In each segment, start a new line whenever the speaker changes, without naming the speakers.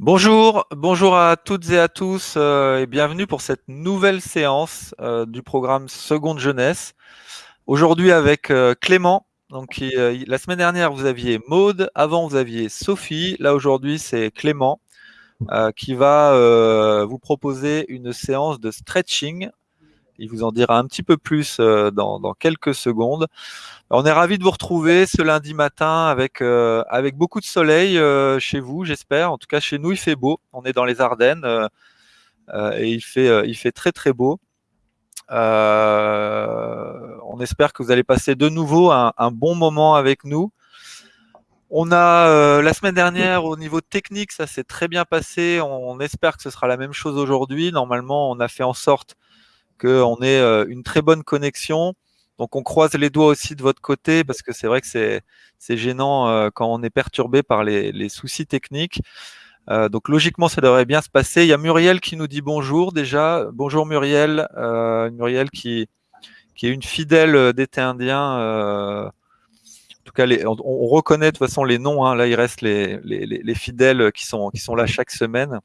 Bonjour, bonjour à toutes et à tous euh, et bienvenue pour cette nouvelle séance euh, du programme Seconde Jeunesse. Aujourd'hui avec euh, Clément. Donc la semaine dernière vous aviez Maude, avant vous aviez Sophie. Là aujourd'hui c'est Clément qui va vous proposer une séance de stretching. Il vous en dira un petit peu plus dans, dans quelques secondes. On est ravi de vous retrouver ce lundi matin avec, euh, avec beaucoup de soleil euh, chez vous, j'espère. En tout cas, chez nous, il fait beau. On est dans les Ardennes euh, et il fait, il fait très très beau. on espère que vous allez passer de nouveau un, bon moment avec nous. On a la semaine dernière au niveau technique, ça s'est très bien passé. On, espère que ce sera la même chose aujourd'hui. Normalement, on a fait en sorte qu'on ait une très bonne connexion. Donc on croise les doigts aussi de votre côté parce que c'est vrai que c'est gênant euh, quand on est perturbé par les, soucis techniques. Euh, donc logiquement ça devrait bien se passer. Il y a Muriel qui nous dit bonjour déjà. Bonjour Muriel, euh, Muriel qui, est une fidèle d'été indien. en tout cas, on, reconnaît de toute façon les noms. Hein. Là, il reste les, les, les, fidèles qui sont là chaque semaine.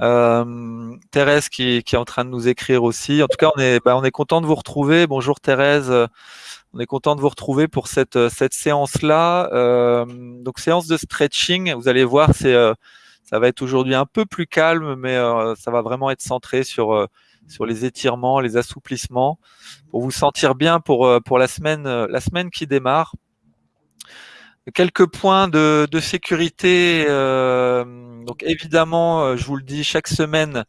Euh, Thérèse qui, est en train de nous écrire aussi. En tout cas, on est, bah, on est content de vous retrouver. Bonjour Thérèse. On est content de vous retrouver pour cette, cette séance-là. Euh, donc, séance de stretching. Vous allez voir, c'est, euh, ça va être aujourd'hui un peu plus calme, mais ça va vraiment être centré sur, sur les étirements, les assouplissements, pour vous sentir bien pour, pour la, semaine, la semaine qui démarre. Quelques points de, de sécurité. Euh, donc évidemment, euh, je vous le dis chaque semaine,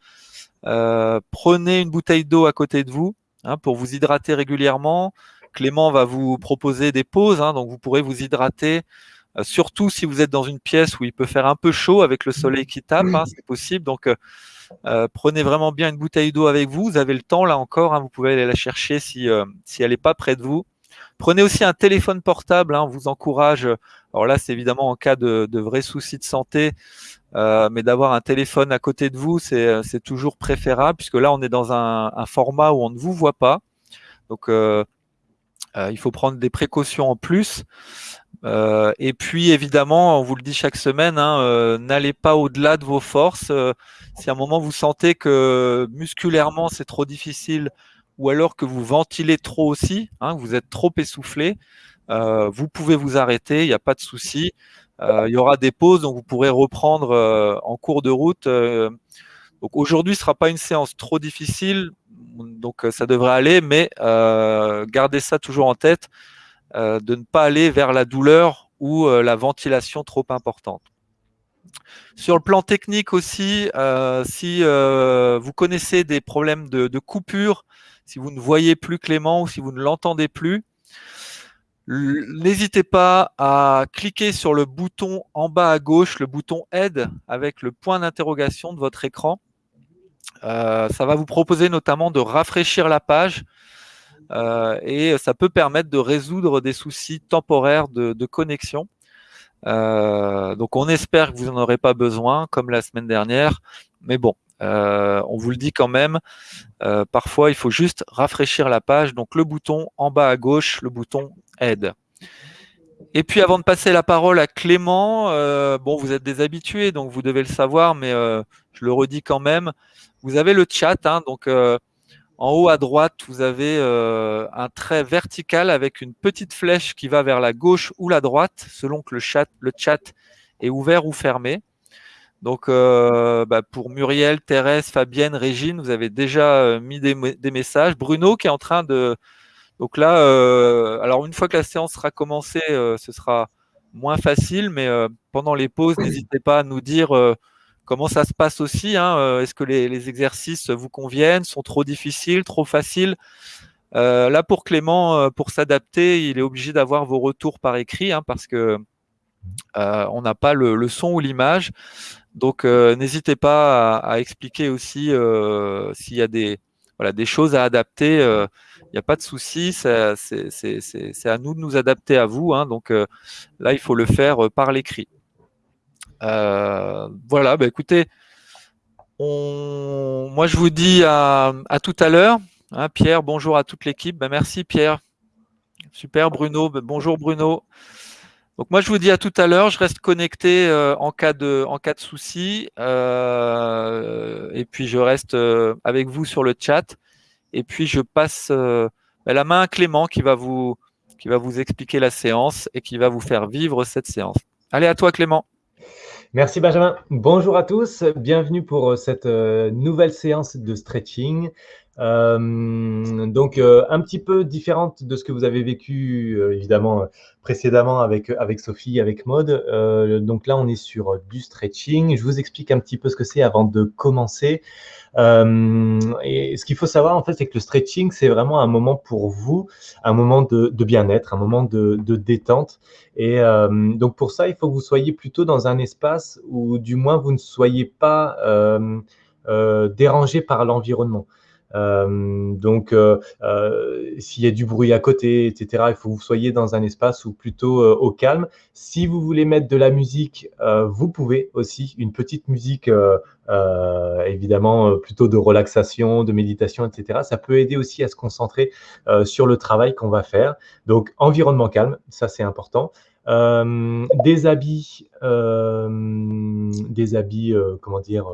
euh, prenez une bouteille d'eau à côté de vous hein, pour vous hydrater régulièrement. Clément va vous proposer des pauses, hein, donc vous pourrez vous hydrater, surtout si vous êtes dans une pièce où il peut faire un peu chaud avec le soleil qui tape, hein, c'est possible. Donc prenez vraiment bien une bouteille d'eau avec vous. Vous avez le temps là encore, vous pouvez aller la chercher si, si elle n'est pas près de vous. Prenez aussi un téléphone portable, hein, on vous encourage, alors là c'est évidemment en cas de, vrais soucis de santé, euh, mais d'avoir un téléphone à côté de vous, c'est toujours préférable, puisque là on est dans un, format où on ne vous voit pas. Donc euh, euh, il faut prendre des précautions en plus. et puis évidemment, on vous le dit chaque semaine, hein, n'allez pas au-delà de vos forces. si à un moment vous sentez que musculairement c'est trop difficile, ou alors que vous ventilez trop aussi, hein, vous êtes trop essoufflé, euh, vous pouvez vous arrêter, il n'y a pas de souci. Euh, il y aura des pauses, donc vous pourrez reprendre euh, en cours de route. donc aujourd'hui, ce ne sera pas une séance trop difficile, donc ça devrait aller, mais gardez ça toujours en tête, de ne pas aller vers la douleur ou la ventilation trop importante. Sur le plan technique aussi, si vous connaissez des problèmes de, de coupure, si vous ne voyez plus Clément ou si vous ne l'entendez plus, n'hésitez pas à cliquer sur le bouton en bas à gauche, le bouton aide avec le point d'interrogation de votre écran. Euh, ça va vous proposer notamment de rafraîchir la page euh, et ça peut permettre de résoudre des soucis temporaires de, connexion. Euh, donc on espère que vous n'en aurez pas besoin comme la semaine dernière, mais bon, euh, on vous le dit quand même, euh, parfois il faut juste rafraîchir la page, donc le bouton en bas à gauche, le bouton aide. Et puis avant de passer la parole à Clément, euh, bon vous êtes des habitués, donc vous devez le savoir, mais je le redis quand même, vous avez le chat, hein, donc en haut à droite, vous avez un trait vertical avec une petite flèche qui va vers la gauche ou la droite, selon que le chat, le chat est ouvert ou fermé. Donc, euh, bah, pour Muriel, Thérèse, Fabienne, Régine, vous avez déjà euh, mis des, messages. Bruno qui est en train de... Donc là, euh, alors une fois que la séance sera commencée, ce sera moins facile, mais pendant les pauses, n'hésitez pas à nous dire comment ça se passe aussi. Hein, Est-ce que les, exercices vous conviennent, sont trop difficiles, trop faciles? Là, pour Clément, pour s'adapter, il est obligé d'avoir vos retours par écrit, hein, parce que on n'a pas le, son ou l'image. Donc euh, n'hésitez pas à, expliquer aussi euh, s'il y a des, choses à adapter. Il euh, n'y a pas de souci, c'est à nous de nous adapter à vous. Hein, donc là, il faut le faire par l'écrit. voilà, bah, écoutez, moi je vous dis à, tout à l'heure. Hein, Pierre, bonjour à toute l'équipe. Bah, merci Pierre. Super Bruno, bah, bonjour Bruno. Donc moi, je vous dis à tout à l'heure. Je reste connecté euh, en cas de en cas de souci, euh, et puis je reste euh, avec vous sur le chat. Et puis je passe bah, la main à Clément qui va vous qui va vous expliquer la séance et qui va vous faire vivre cette séance. Allez à toi, Clément.
Merci Benjamin. Bonjour à tous. Bienvenue pour cette nouvelle séance de stretching. Euh, donc, euh, un petit peu différente de ce que vous avez vécu, euh, évidemment, précédemment avec, avec Sophie, avec Maude. donc là, on est sur du stretching. Je vous explique un petit peu ce que c'est avant de commencer. et ce qu'il faut savoir, en fait, c'est que le stretching, c'est vraiment un moment pour vous, un moment de, bien-être, un moment de détente. Et donc, pour ça, il faut que vous soyez plutôt dans un espace où, du moins, vous ne soyez pas dérangé par l'environnement. Euh, donc, euh, euh, s'il y a du bruit à côté, etc., il faut que vous soyez dans un espace ou plutôt au calme. Si vous voulez mettre de la musique, vous pouvez aussi une petite musique, évidemment, plutôt de relaxation, de méditation, etc. Ça peut aider aussi à se concentrer sur le travail qu'on va faire. Donc, environnement calme, ça c'est important. des habits, des habits, comment dire,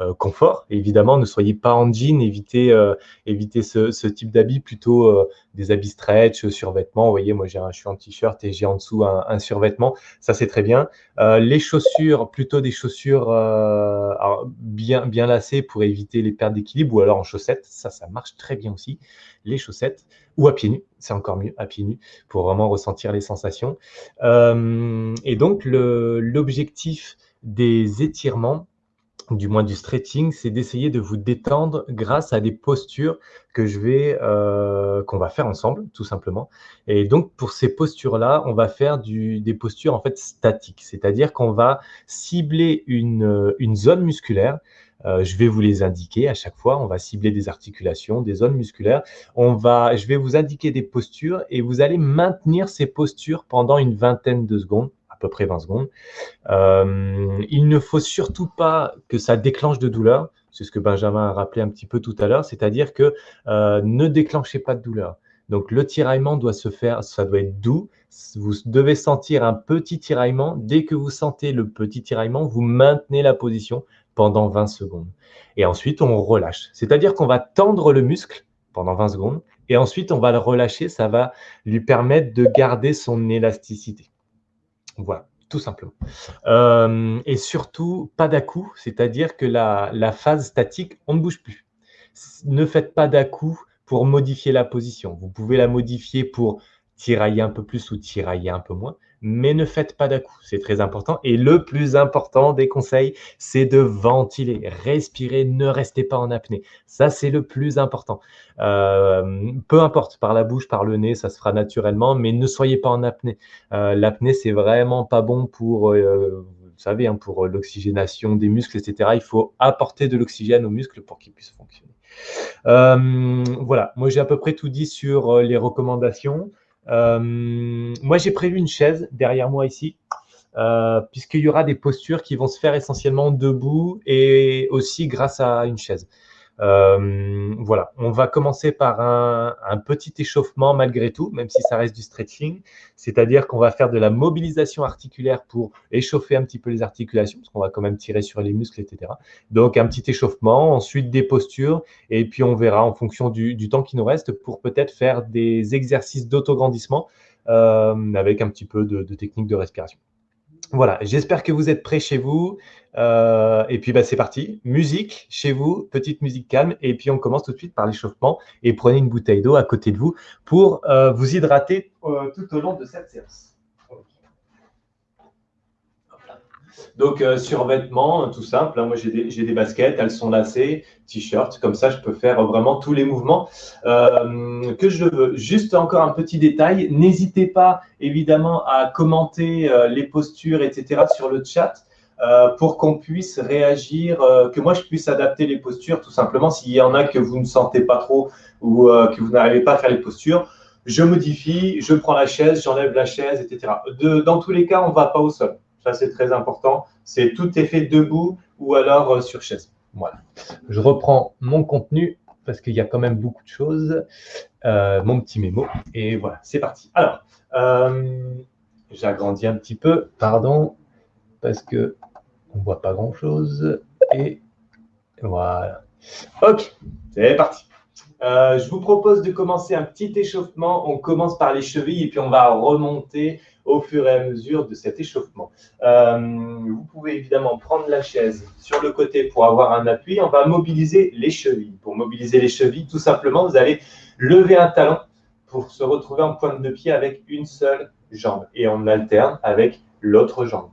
euh, confort. évidemment, ne soyez pas en jean, évitez, euh, évitez ce, type d'habits, plutôt euh, des habits stretch, survêtements. Vous voyez, moi, j'ai un, je suis en t-shirt et j'ai en dessous un, survêtement. Ça, c'est très bien. les chaussures, plutôt des chaussures bien, bien lacées pour éviter les pertes d'équilibre ou alors en chaussettes. Ça, ça marche très bien aussi. Les chaussettes ou à pieds nus, c'est encore mieux, à pieds nus, pour vraiment ressentir les sensations. et donc, l'objectif des étirements, du moins du stretching, c'est d'essayer de vous détendre grâce à des postures que je vais, euh, qu'on va faire ensemble, tout simplement. Et donc, pour ces postures-là, on va faire du, des postures en fait statiques, c'est-à-dire qu'on va cibler une, une zone musculaire. Euh, je vais vous les indiquer à chaque fois. On va cibler des articulations, des zones musculaires. On va, je vais vous indiquer des postures et vous allez maintenir ces postures pendant une vingtaine de secondes peu près 20 secondes. Euh, il ne faut surtout pas que ça déclenche de douleur. C'est ce que Benjamin a rappelé un petit peu tout à l'heure, c'est-à-dire que euh, ne déclenchez pas de douleur. Donc le tiraillement doit se faire, ça doit être doux. Vous devez sentir un petit tiraillement. Dès que vous sentez le petit tiraillement, vous maintenez la position pendant 20 secondes. Et ensuite, on relâche. C'est-à-dire qu'on va tendre le muscle pendant 20 secondes et ensuite, on va le relâcher. Ça va lui permettre de garder son élasticité. Voilà, tout simplement. Euh, et surtout, pas d'à-coup, c'est-à-dire que la, la, phase statique, on ne bouge plus. Ne faites pas d'à-coup pour modifier la position. Vous pouvez la modifier pour tirailler un peu plus ou tirailler un peu moins, mais ne faites pas d'à-coup, c'est très important. Et le plus important des conseils, c'est de ventiler, respirer, ne restez pas en apnée. Ça, c'est le plus important. Euh, peu importe, par la bouche, par le nez, ça se fera naturellement, mais ne soyez pas en apnée. Euh, l'apnée, c'est vraiment pas bon pour... Euh, vous savez, hein, pour l'oxygénation des muscles, etc. Il faut apporter de l'oxygène aux muscles pour qu'ils puissent fonctionner. voilà, moi j'ai à peu près tout dit sur les recommandations. Euh, moi, j'ai prévu une chaise derrière moi ici, euh, puisqu'il y aura des postures qui vont se faire essentiellement debout et aussi grâce à une chaise. Euh, voilà, on va commencer par un, petit échauffement malgré tout, même si ça reste du stretching. C'est-à-dire qu'on va faire de la mobilisation articulaire pour échauffer un petit peu les articulations, parce qu'on va quand même tirer sur les muscles, etc. Donc un petit échauffement, ensuite des postures, et puis on verra en fonction du, temps qui nous reste pour peut-être faire des exercices d'autograndissement euh, avec un petit peu de, de technique de respiration. Voilà, j'espère que vous êtes prêts chez vous. Euh, et puis, bah, c'est parti. Musique chez vous, petite musique calme. Et puis, on commence tout de suite par l'échauffement. Et prenez une bouteille d'eau à côté de vous pour euh, vous hydrater euh, tout au long de cette séance. Donc, euh, survêtement, tout simple. Hein. moi, j'ai des, baskets, elles sont lacées, t-shirt. Comme ça, je peux faire vraiment tous les mouvements euh, que je veux. Juste encore un petit détail. N'hésitez pas, évidemment, à commenter euh, les postures, etc. sur le chat. pour qu'on puisse réagir, que moi je puisse adapter les postures, tout simplement. S'il y en a que vous ne sentez pas trop ou que vous n'arrivez pas à faire les postures, je modifie, je prends la chaise, j'enlève la chaise, etc. dans tous les cas, on ne va pas au sol. Ça, c'est très important. C'est tout est fait debout ou alors euh, sur chaise. Voilà. Je reprends mon contenu parce qu'il y a quand même beaucoup de choses. Euh, mon petit mémo. Et voilà, c'est parti. Alors, euh, j'agrandis un petit peu, pardon, parce que on voit pas grand-chose. Et voilà. Ok, c'est parti. Je vous propose de commencer un petit échauffement. On commence par les chevilles et puis on va remonter au fur et à mesure de cet échauffement. Euh, vous pouvez évidemment prendre la chaise sur le côté pour avoir un appui. On va mobiliser les chevilles. Pour mobiliser les chevilles, tout simplement, vous allez lever un talon pour se retrouver en pointe de pied avec une seule jambe. Et on alterne avec l'autre jambe.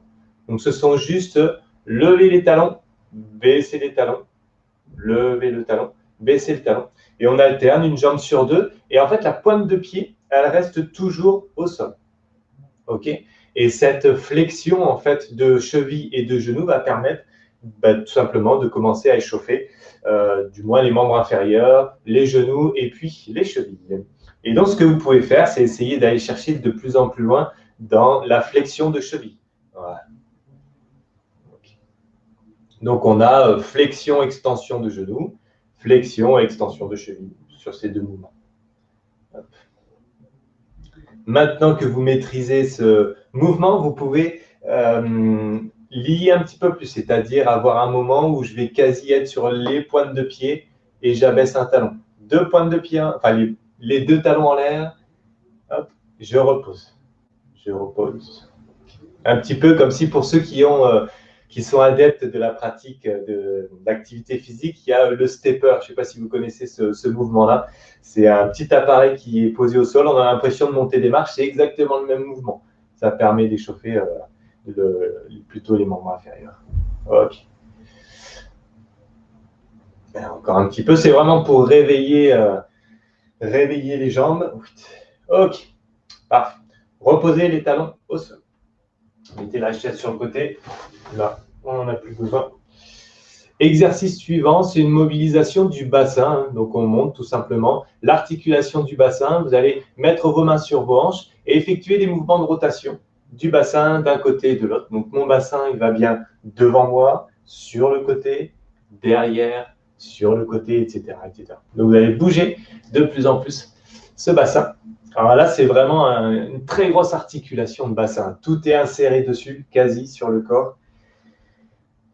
Donc, ce sont juste lever les talons, baisser les talons, lever le talon, baisser le talon. Et on alterne une jambe sur deux. Et en fait, la pointe de pied, elle reste toujours au sol. OK? Et cette flexion en fait de cheville et de genou va permettre bah, tout simplement de commencer à échauffer euh, du moins les membres inférieurs, les genoux et puis les chevilles. Et donc, ce que vous pouvez faire, c'est essayer d'aller chercher de plus en plus loin dans la flexion de cheville. Donc, on a euh, flexion, extension de genou, flexion, extension de cheville sur ces deux mouvements. Maintenant que vous maîtrisez ce mouvement, vous pouvez euh, lier un petit peu plus, c'est-à-dire avoir un moment où je vais quasi être sur les pointes de pied et j'abaisse un talon. Deux pointes de pied, enfin les, deux talons en l'air, je repose. Je repose. Un petit peu comme si pour ceux qui ont euh, qui sont adeptes de la pratique d'activité physique, il y a le stepper. Je ne sais pas si vous connaissez ce, mouvement-là. C'est un petit appareil qui est posé au sol. On a l'impression de monter des marches. C'est exactement le même mouvement. Ça permet d'échauffer euh, plutôt les membres inférieurs. Ok. Ben, encore un petit peu. C'est vraiment pour réveiller, euh, réveiller les jambes. Ok. Parfait. Reposez les talons au sol. Mettez la chaise sur le côté. Là, on n'en a plus besoin. Exercice suivant, c'est une mobilisation du bassin. Donc, on monte tout simplement l'articulation du bassin. Vous allez mettre vos mains sur vos hanches et effectuer des mouvements de rotation du bassin d'un côté et de l'autre. Donc, mon bassin, il va bien devant moi, sur le côté, derrière, sur le côté, etc. etc. Donc, vous allez bouger de plus en plus ce bassin. Alors là, c'est vraiment une très grosse articulation de bassin. Tout est inséré dessus, quasi sur le corps.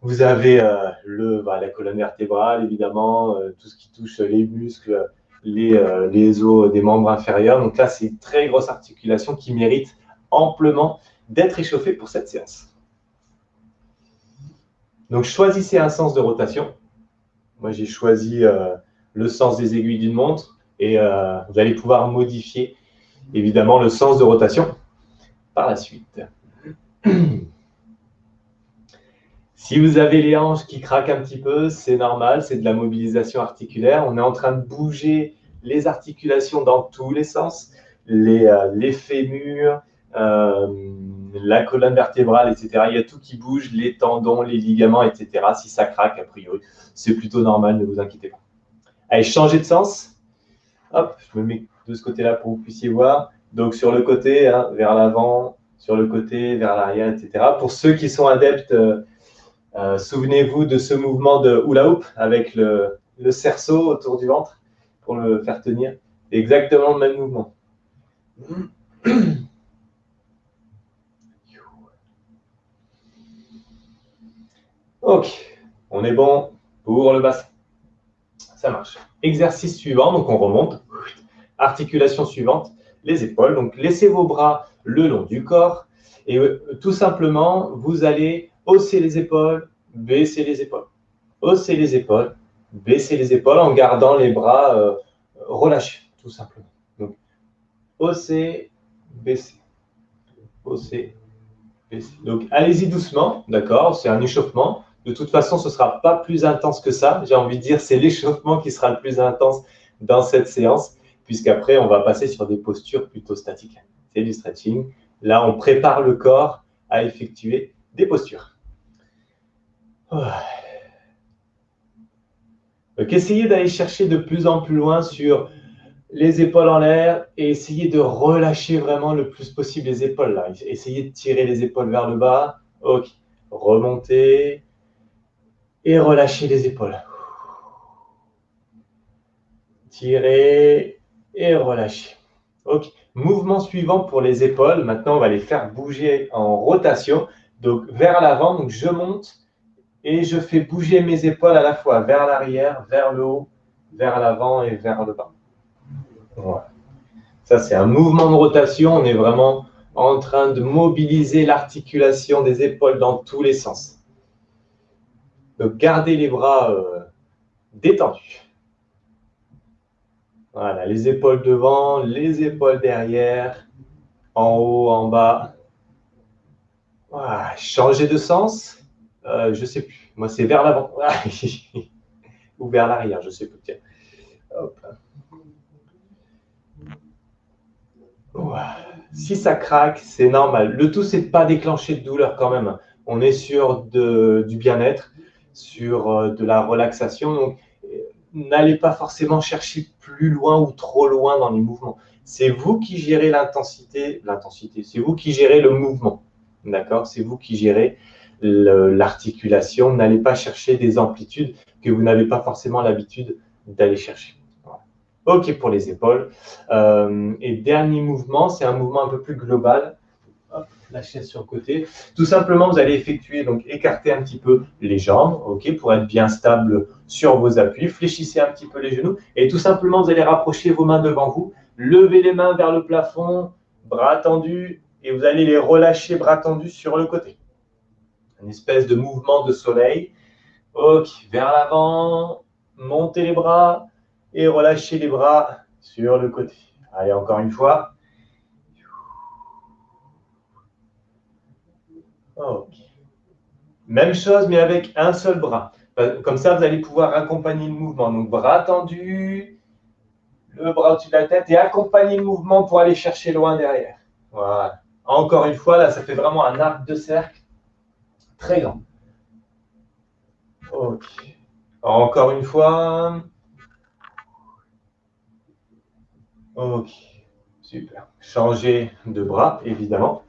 Vous avez euh, le, bah, la colonne vertébrale, évidemment, euh, tout ce qui touche les muscles, les, euh, les os des membres inférieurs. Donc là, c'est une très grosse articulation qui mérite amplement d'être échauffée pour cette séance. Donc, choisissez un sens de rotation. Moi, j'ai choisi le sens des aiguilles d'une montre et vous allez pouvoir modifier évidemment le sens de rotation par la suite. Si vous avez les hanches qui craquent un petit peu, c'est normal, c'est de la mobilisation articulaire. On est en train de bouger les articulations dans tous les sens, les, euh, fémurs, euh, la colonne vertébrale, etc. Il y a tout qui bouge, les tendons, les ligaments, etc. Si ça craque, a priori, c'est plutôt normal, ne vous inquiétez pas. Allez, changez de sens. Hop, je me mets de ce côté-là pour que vous puissiez voir. Donc sur le côté, hein, vers l'avant, sur le côté, vers l'arrière, etc. Pour ceux qui sont adeptes, euh, euh, souvenez-vous de ce mouvement de hula hoop avec le, cerceau autour du ventre pour le faire tenir. Exactement le même mouvement. Ok, on est bon pour le bassin. Ça marche. Exercice suivant, donc on remonte. Articulation suivante, les épaules. Donc, laissez vos bras le long du corps et euh, tout simplement, vous allez hausser les épaules, baisser les épaules. Hausser les épaules, baisser les épaules en gardant les bras euh, relâchés, tout simplement. Donc, hausser, baisser. Hausser, baisser. Donc, allez-y doucement, d'accord C'est un échauffement. De toute façon, ce ne sera pas plus intense que ça. J'ai envie de dire, c'est l'échauffement qui sera le plus intense dans cette séance puisqu'après, on va passer sur des postures plutôt statiques. C'est du stretching. Là, on prépare le corps à effectuer des postures. Donc, essayez d'aller chercher de plus en plus loin sur les épaules en l'air et essayez de relâcher vraiment le plus possible les épaules. Essayez de tirer les épaules vers le bas. Ok. Remontez et relâchez les épaules. Tirez et relâchez. Ok. Mouvement suivant pour les épaules. Maintenant, on va les faire bouger en rotation. Donc, vers l'avant, donc je monte et je fais bouger mes épaules à la fois vers l'arrière, vers le haut, vers l'avant et vers le bas. Voilà. Ça, c'est un mouvement de rotation. On est vraiment en train de mobiliser l'articulation des épaules dans tous les sens. Donc, gardez les bras euh, détendus. Voilà, les épaules devant, les épaules derrière, en haut, en bas. Voilà, changer de sens. Euh, je ne sais plus. Moi, c'est vers l'avant. Ou vers l'arrière, je ne sais plus. Si ça craque, c'est normal. Le tout, c'est de pas déclencher de douleur quand même. On est sur du bien-être, sur euh, de la relaxation. Donc, n'allez pas forcément chercher plus loin ou trop loin dans les mouvements. C'est vous qui gérez l'intensité, l'intensité, c'est vous qui gérez le mouvement. D'accord? C'est vous qui gérez l'articulation. N'allez pas chercher des amplitudes que vous n'avez pas forcément l'habitude d'aller chercher. OK pour les épaules. Euh, et dernier mouvement, c'est un mouvement un peu plus global la chaise sur le côté. Tout simplement, vous allez effectuer, donc écarter un petit peu les jambes, ok, pour être bien stable sur vos appuis. Fléchissez un petit peu les genoux et tout simplement, vous allez rapprocher vos mains devant vous. Levez les mains vers le plafond, bras tendus, et vous allez les relâcher bras tendus sur le côté. Une espèce de mouvement de soleil. Ok, vers l'avant, montez les bras et relâchez les bras sur le côté. Allez, encore une fois. Même chose, mais avec un seul bras. Comme ça, vous allez pouvoir accompagner le mouvement. Donc, bras tendu, le bras au-dessus de la tête et accompagner le mouvement pour aller chercher loin derrière. Voilà. Encore une fois, là, ça fait vraiment un arc de cercle très grand. Ok. Encore une fois. Ok. Super. Changer de bras, évidemment.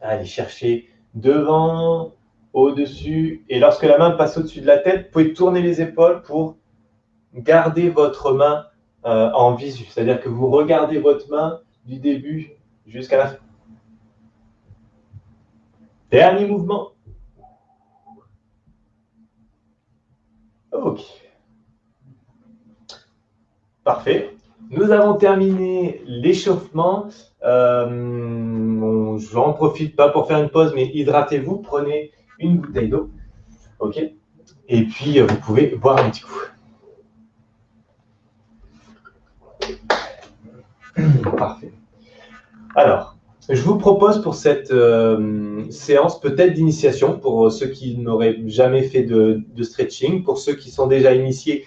Allez chercher devant, au-dessus. Et lorsque la main passe au-dessus de la tête, vous pouvez tourner les épaules pour garder votre main euh, en visu. C'est-à-dire que vous regardez votre main du début jusqu'à la fin. Dernier mouvement. OK. Parfait. Nous avons terminé l'échauffement. Euh, J'en profite pas pour faire une pause, mais hydratez-vous, prenez une bouteille d'eau. OK Et puis, euh, vous pouvez boire un petit coup. Parfait. Alors, je vous propose pour cette euh, séance peut-être d'initiation, pour ceux qui n'auraient jamais fait de, stretching, pour ceux qui sont déjà initiés,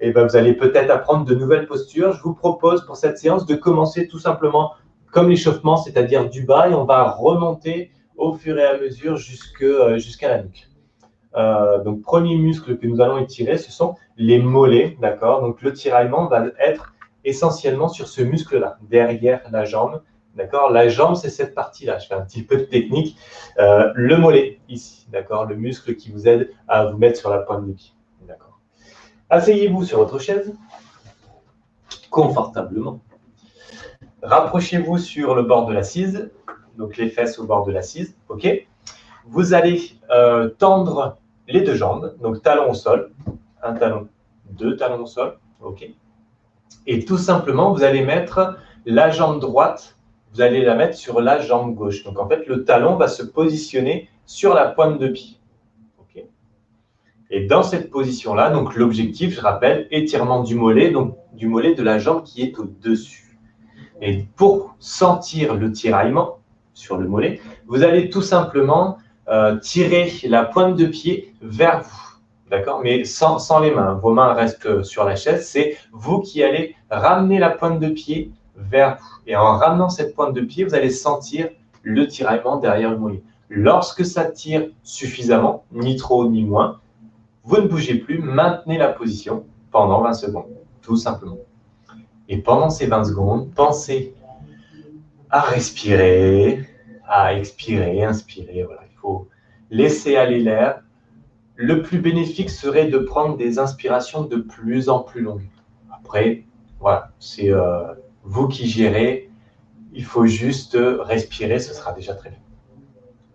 et eh ben, vous allez peut-être apprendre de nouvelles postures. Je vous propose pour cette séance de commencer tout simplement comme l'échauffement, c'est-à-dire du bas, et on va remonter au fur et à mesure euh, jusqu'à la nuque. Euh, donc, premier muscle que nous allons étirer, ce sont les mollets, d'accord? Donc, le tiraillement va être essentiellement sur ce muscle-là, derrière la jambe, d'accord? La jambe, c'est cette partie-là. Je fais un petit peu de technique. Euh, le mollet, ici, d'accord? Le muscle qui vous aide à vous mettre sur la pointe du pied, Asseyez-vous sur votre chaise, confortablement. Rapprochez-vous sur le bord de l'assise, donc les fesses au bord de l'assise, ok. Vous allez euh, tendre les deux jambes, donc talon au sol, un talon, deux talons au sol, ok. Et tout simplement, vous allez mettre la jambe droite, vous allez la mettre sur la jambe gauche. Donc en fait, le talon va se positionner sur la pointe de pied. Et dans cette position-là, donc l'objectif, je rappelle, étirement du mollet, donc du mollet de la jambe qui est au-dessus. Et pour sentir le tiraillement sur le mollet, vous allez tout simplement euh, tirer la pointe de pied vers vous. D'accord? Mais sans, sans, les mains. Vos mains restent sur la chaise. C'est vous qui allez ramener la pointe de pied vers vous. Et en ramenant cette pointe de pied, vous allez sentir le tiraillement derrière le mollet. Lorsque ça tire suffisamment, ni trop ni moins, vous ne bougez plus, maintenez la position pendant 20 secondes, tout simplement. Et pendant ces 20 secondes, pensez à respirer, à expirer, inspirer. Voilà, il faut laisser aller l'air. Le plus bénéfique serait de prendre des inspirations de plus en plus longues. Après, voilà, c'est euh, vous qui gérez
Il faut juste respirer, ce sera déjà très bien.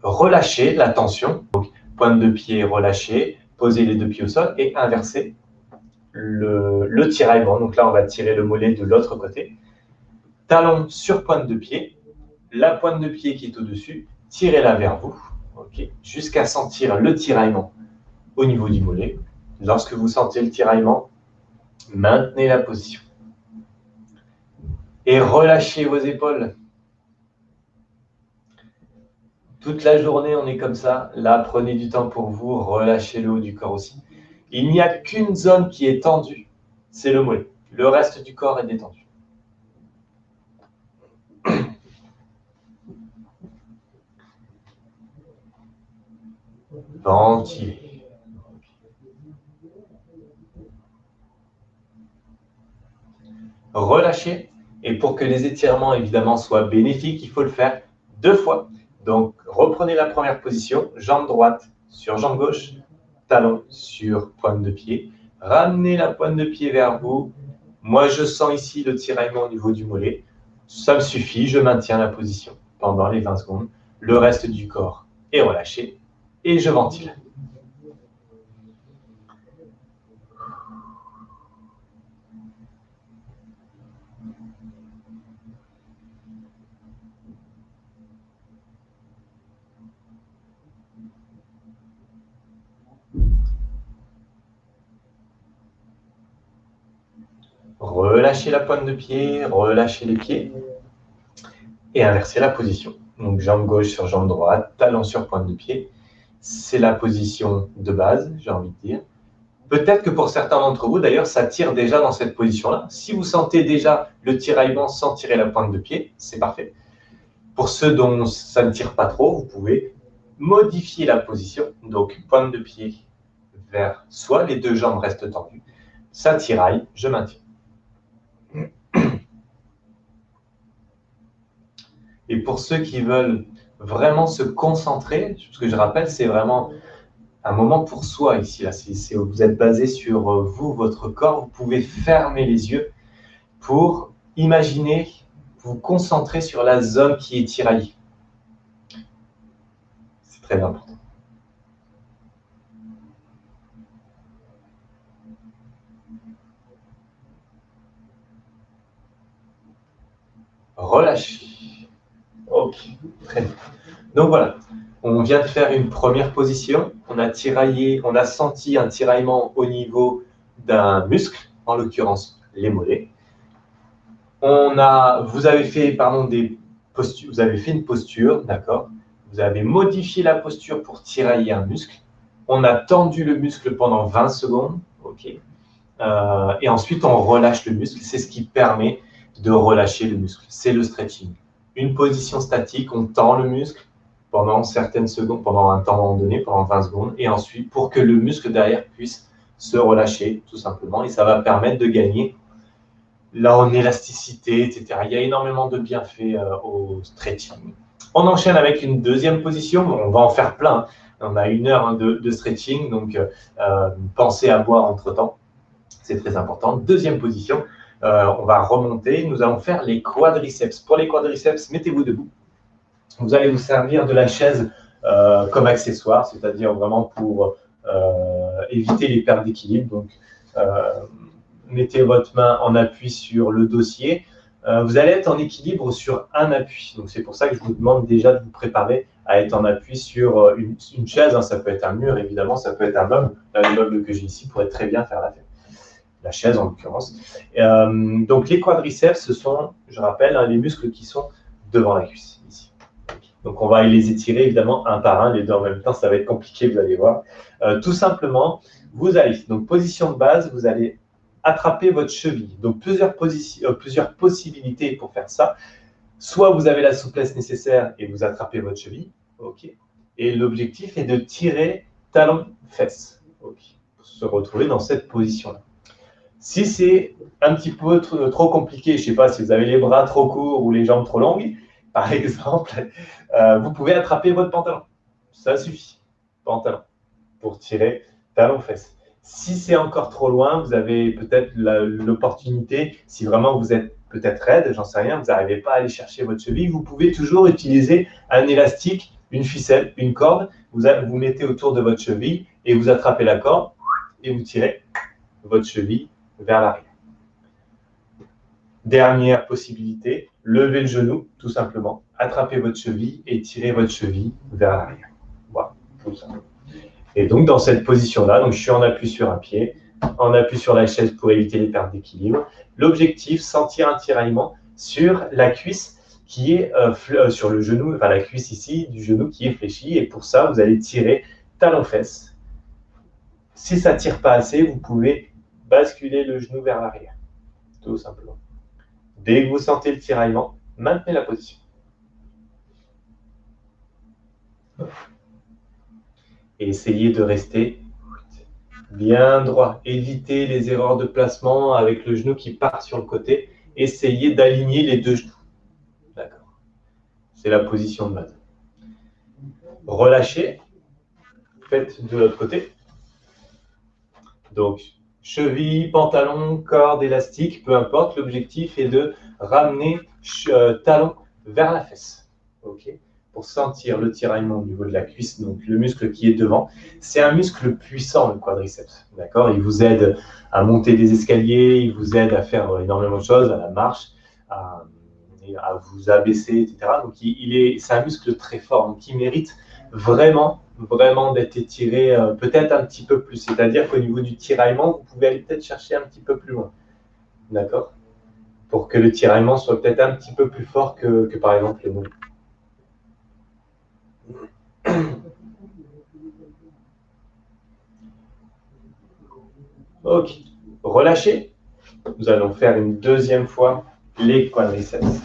Relâchez la tension. Donc, pointe de pied relâchée, posez les deux pieds au sol et inversez le, le tiraillement. Donc là, on va tirer le mollet de l'autre côté. Talon sur pointe de pied. La pointe de pied qui est au-dessus, tirez-la vers vous. Jusqu'à sentir le tiraillement au niveau du mollet. Lorsque vous sentez le tiraillement, maintenez la position. Et relâchez vos épaules. Toute la journée, on est comme ça. Là, prenez du temps pour vous. Relâchez le haut du corps aussi. Il n'y a qu'une zone qui est tendue, c'est le mollet. Le reste du corps est détendu. Ventilez. Relâchez. Et pour que les étirements, évidemment, soient bénéfiques, il faut le faire deux fois. Donc, reprenez la première position, jambe droite sur jambe gauche, talon sur pointe de pied. Ramenez la pointe de pied vers vous. Moi, je sens ici le tiraillement au niveau du mollet. Ça me suffit, je maintiens la position pendant les 20 secondes. Le reste du corps est relâché et je ventile. La pointe de pied, relâchez les pieds et inversez la position. Donc jambe gauche sur jambe droite, talon sur pointe de pied. C'est la position de base, j'ai envie de dire. Peut-être que pour certains d'entre vous, d'ailleurs, ça tire déjà dans cette position-là. Si vous sentez déjà le tiraillement sans tirer la pointe de pied, c'est parfait. Pour ceux dont ça ne tire pas trop, vous pouvez modifier la position. Donc, pointe de pied vers soi, les deux jambes restent tendues. Ça tiraille, je maintiens. Et pour ceux qui veulent vraiment se concentrer, ce que je rappelle, c'est vraiment un moment pour soi ici. Là. vous êtes basé sur euh, vous, votre corps. Vous pouvez fermer les yeux pour imaginer, vous concentrer sur la zone qui est tiraillée. C'est très important. Relâchez. Ok, très bien. Donc voilà, on vient de faire une première position. On a tiraillé, on a senti un tiraillement au niveau d'un muscle, en l'occurrence les mollets. On a, vous avez fait, pardon, des postures, vous avez fait une posture, d'accord Vous avez modifié la posture pour tirailler un muscle. On a tendu le muscle pendant 20 secondes, ok euh, Et ensuite, on relâche le muscle. C'est ce qui permet de relâcher le muscle. C'est le stretching une position statique, on tend le muscle pendant certaines secondes, pendant un temps donné, pendant 20 secondes, et ensuite pour que le muscle derrière puisse se relâcher, tout simplement, et ça va permettre de gagner en élasticité, etc. Il y a énormément de bienfaits euh, au stretching. On enchaîne avec une deuxième position, on va en faire plein, on a une heure hein, de, stretching, donc euh, euh, pensez à boire entre-temps, c'est très important. Deuxième position, euh, on va remonter. Nous allons faire les quadriceps. Pour les quadriceps, mettez-vous debout. Vous allez vous servir de la chaise euh, comme accessoire, c'est-à-dire vraiment pour euh, éviter les pertes d'équilibre. Donc, mettez votre main en appui sur le dossier. vous allez être en équilibre sur un appui. Donc, c'est pour ça que je vous demande déjà de vous préparer à être en appui sur une, chaise. Hein. Ça peut être un mur, évidemment, ça peut être un meuble. le meuble que j'ai ici pourrait très bien faire la fête la chaise en l'occurrence. Euh, donc les quadriceps, ce sont, je rappelle, hein, les muscles qui sont devant la cuisse, ici. Donc on va les étirer évidemment un par un, les deux en même temps, ça va être compliqué, vous allez voir. Euh, tout simplement, vous allez, donc position de base, vous allez attraper votre cheville. Donc plusieurs, euh, plusieurs possibilités pour faire ça. Soit vous avez la souplesse nécessaire et vous attrapez votre cheville, ok. Et l'objectif est de tirer talon-fesse, ok, pour se retrouver dans cette position-là. Si c'est un petit peu trop compliqué, je ne sais pas si vous avez les bras trop courts ou les jambes trop longues, par exemple, euh, vous pouvez attraper votre pantalon. Ça suffit, pantalon, pour tirer talon-fesse. Si c'est encore trop loin, vous avez peut-être l'opportunité, si vraiment vous êtes peut-être raide, j'en sais rien, vous n'arrivez pas à aller chercher votre cheville, vous pouvez toujours utiliser un élastique, une ficelle, une corde, vous, vous mettez autour de votre cheville et vous attrapez la corde et vous tirez votre cheville vers l'arrière. Dernière possibilité, levez le genou, tout simplement, attrapez votre cheville et tirez votre cheville vers l'arrière. Voilà, tout simplement. Et donc, dans cette position-là, je suis en appui sur un pied, en appui sur la chaise pour éviter les pertes d'équilibre. L'objectif, sentir un tiraillement sur la cuisse qui est euh, euh, sur le genou, enfin la cuisse ici du genou qui est. Et pour ça, vous allez tirer talon-fesse. Si ça ne tire pas assez, vous pouvez basculer le genou vers l'arrière, tout simplement. Dès que vous sentez le tiraillement, maintenez la position. Et essayez de rester bien droit. Évitez les erreurs de placement avec le genou qui part sur le côté. Essayez d'aligner les deux genoux. D'accord. C'est la position de base. Relâchez. Faites de l'autre côté. Donc, cheville, pantalon, corde, élastique, peu importe. L'objectif est de ramener euh, talon vers la fesse. OK pour sentir le tiraillement au niveau de la cuisse, donc le muscle qui est devant. C'est un muscle puissant, le quadriceps. D'accord? Il vous aide à monter des escaliers, il vous aide à faire énormément de choses, à la marche, à, vous abaisser, etc. Donc, il, est, c'est un muscle très fort, qui mérite vraiment, vraiment d'être étiré euh, peut-être un petit peu plus. C'est-à-dire qu'au niveau du tiraillement, vous pouvez aller peut-être chercher un petit peu plus loin. D'accord? Pour que le tiraillement soit peut-être un petit peu plus fort que, que par exemple le moule. Ok, relâchez. Nous allons faire une deuxième fois les quadriceps.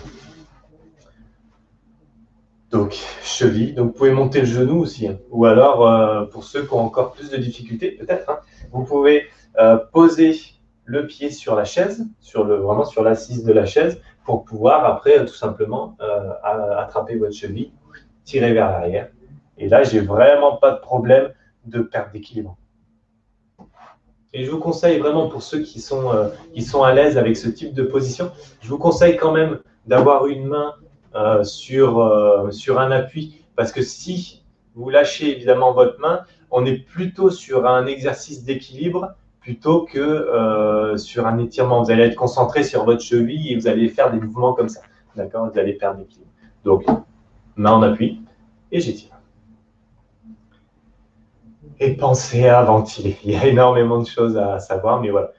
Donc, cheville. Donc, vous pouvez monter le genou aussi. Hein. Ou alors, euh, pour ceux qui ont encore plus de difficultés, peut-être, hein, vous pouvez euh, poser le pied sur la chaise, sur le, vraiment sur l'assise de la chaise, pour pouvoir après, tout simplement, euh, attraper votre cheville, tirer vers l'arrière et là, j'ai vraiment pas de problème de perte d'équilibre. Et je vous conseille vraiment pour ceux qui sont, euh, qui sont à l'aise avec ce type de position, je vous conseille quand même d'avoir une main euh, sur, euh, sur un appui parce que si vous lâchez évidemment votre main, on est plutôt sur un exercice d'équilibre plutôt que sur un étirement. Vous allez être concentré sur votre cheville et vous allez faire des mouvements comme ça. D'accord? Vous allez perdre l'équilibre. Donc, main en appui et j'étire et pensez à ventiler. Il y a énormément de choses à savoir, mais voilà.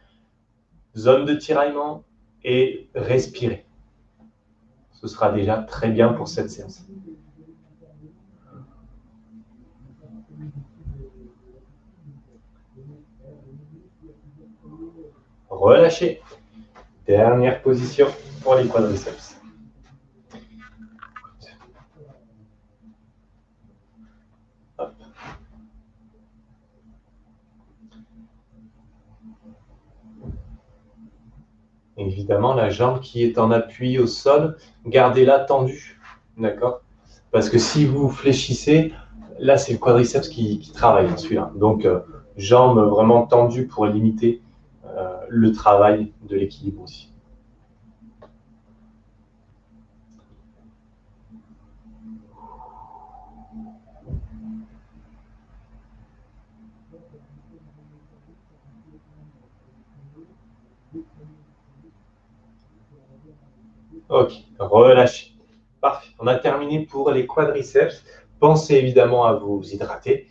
Zone de tiraillement et respirer. Ce sera déjà très bien pour cette séance. Relâchez. Dernière position pour les quadriceps. Évidemment, la jambe qui est en appui au sol, gardez-la tendue. D'accord? Parce que si vous fléchissez, là, c'est le quadriceps qui, travaille, celui-là. Donc, euh, jambe vraiment tendue pour limiter euh, le travail de l'équilibre aussi. Ok, relâchez. Parfait. On a terminé pour les quadriceps. Pensez évidemment à vous hydrater.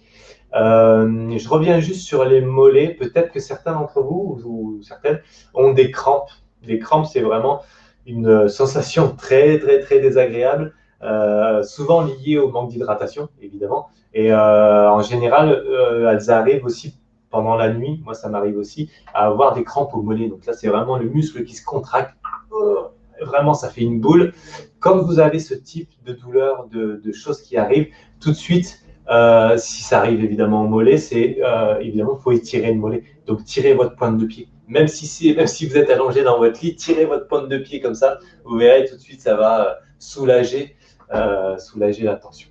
Euh, je reviens juste sur les mollets. Peut-être que certains d'entre vous ou certaines ont des crampes. Des crampes, c'est vraiment une sensation très, très, très désagréable, euh, souvent liée au manque d'hydratation, évidemment. Et euh, en général, elles arrivent aussi pendant la nuit. Moi, ça m'arrive aussi à avoir des crampes au mollet. Donc là, c'est vraiment le muscle qui se contracte vraiment ça fait une boule. Comme vous avez ce type de douleur, de, choses qui arrivent, tout de suite, euh, si ça arrive évidemment au mollet, c'est euh, évidemment, faut étirer le mollet. Donc, tirez votre pointe de pied. Même si, même si vous êtes allongé dans votre lit, tirez votre pointe de pied comme ça. Vous verrez tout de suite, ça va euh, soulager, soulager la tension.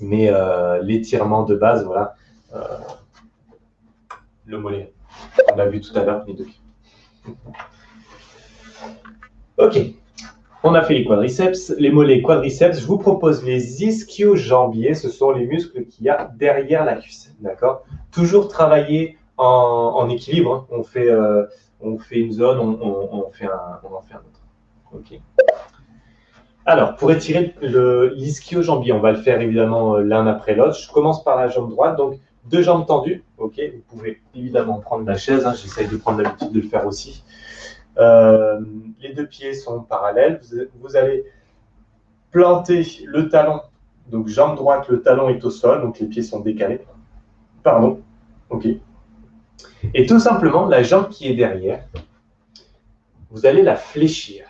Mais l'étirement de base, voilà, le mollet. On l'a vu tout à l'heure, les deux pieds. Ok, on a fait les quadriceps, les mollets quadriceps. Je vous propose les ischio-jambiers. Ce sont les muscles qu'il y a derrière la cuisse. D'accord? Toujours travailler en, équilibre. Hein. On, fait, euh, on fait une zone, on en fait un autre. Ok. Alors, pour étirer l'ischio-jambier, on va le faire évidemment euh, l'un après l'autre. Je commence par la jambe droite. Donc, deux jambes tendues. Ok, vous pouvez évidemment prendre la chaise. Hein. J'essaye de prendre l'habitude de le faire aussi. Euh, les deux pieds sont parallèles. Vous, allez planter le talon. Donc, jambe droite, le talon est au sol. Donc, les pieds sont décalés. Pardon. OK. Et tout simplement, la jambe qui est derrière, vous allez la fléchir.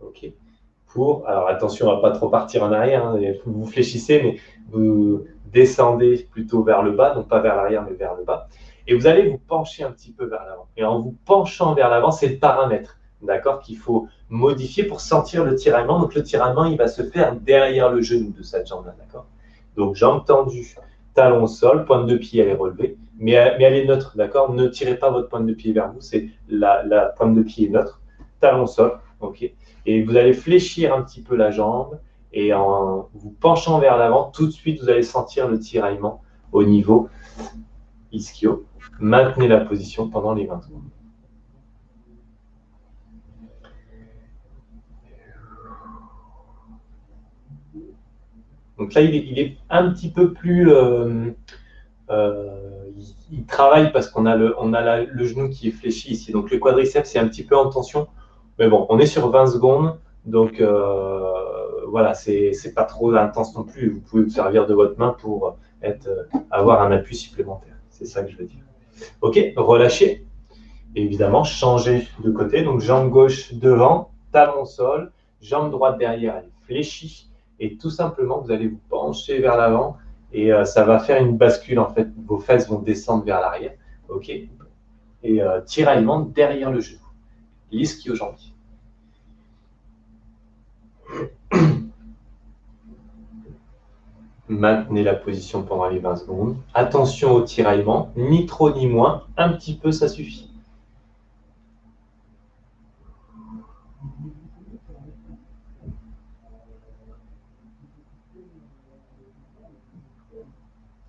OK pour, alors attention à pas trop partir en arrière, hein, vous fléchissez, mais vous descendez plutôt vers le bas, non pas vers l'arrière, mais vers le bas. Et vous allez vous pencher un petit peu vers l'avant. Et en vous penchant vers l'avant, c'est le paramètre, d'accord, qu'il faut modifier pour sentir le tiraillement. Donc le tiraillement, il va se faire derrière le genou de cette jambe-là, d'accord. Donc jambe tendue, talon au sol, pointe de pied, elle est relevée, mais, elle est neutre, d'accord. Ne tirez pas votre pointe de pied vers vous, c'est la, pointe de pied neutre, talon au sol, Et vous allez fléchir un petit peu la jambe, et en vous penchant vers l'avant, tout de suite, vous allez sentir le tiraillement au niveau ischio. Maintenez la position pendant les 20 secondes. Donc là, il est, un petit peu plus... Euh, euh, il, travaille parce qu'on a, le, on a le genou qui est fléchi ici. Donc le quadriceps, c'est un petit peu en tension. Mais bon, on est sur 20 secondes. Donc euh, voilà, c'est pas trop intense non plus. Vous pouvez vous servir de votre main pour être, avoir un appui supplémentaire. C'est ça que je veux dire. Ok, relâchez. évidemment, changez de côté. Donc, jambe gauche devant, talon sol, jambe droite derrière, elle fléchit. Et tout simplement, vous allez vous pencher vers l'avant et euh, ça va faire une bascule. En fait, vos fesses vont descendre vers l'arrière. Ok Et euh, tiraillement derrière le genou. L'ischio jambier. Maintenez la position pendant les 20 secondes. Attention au tiraillement, ni trop ni moins, un petit peu ça suffit.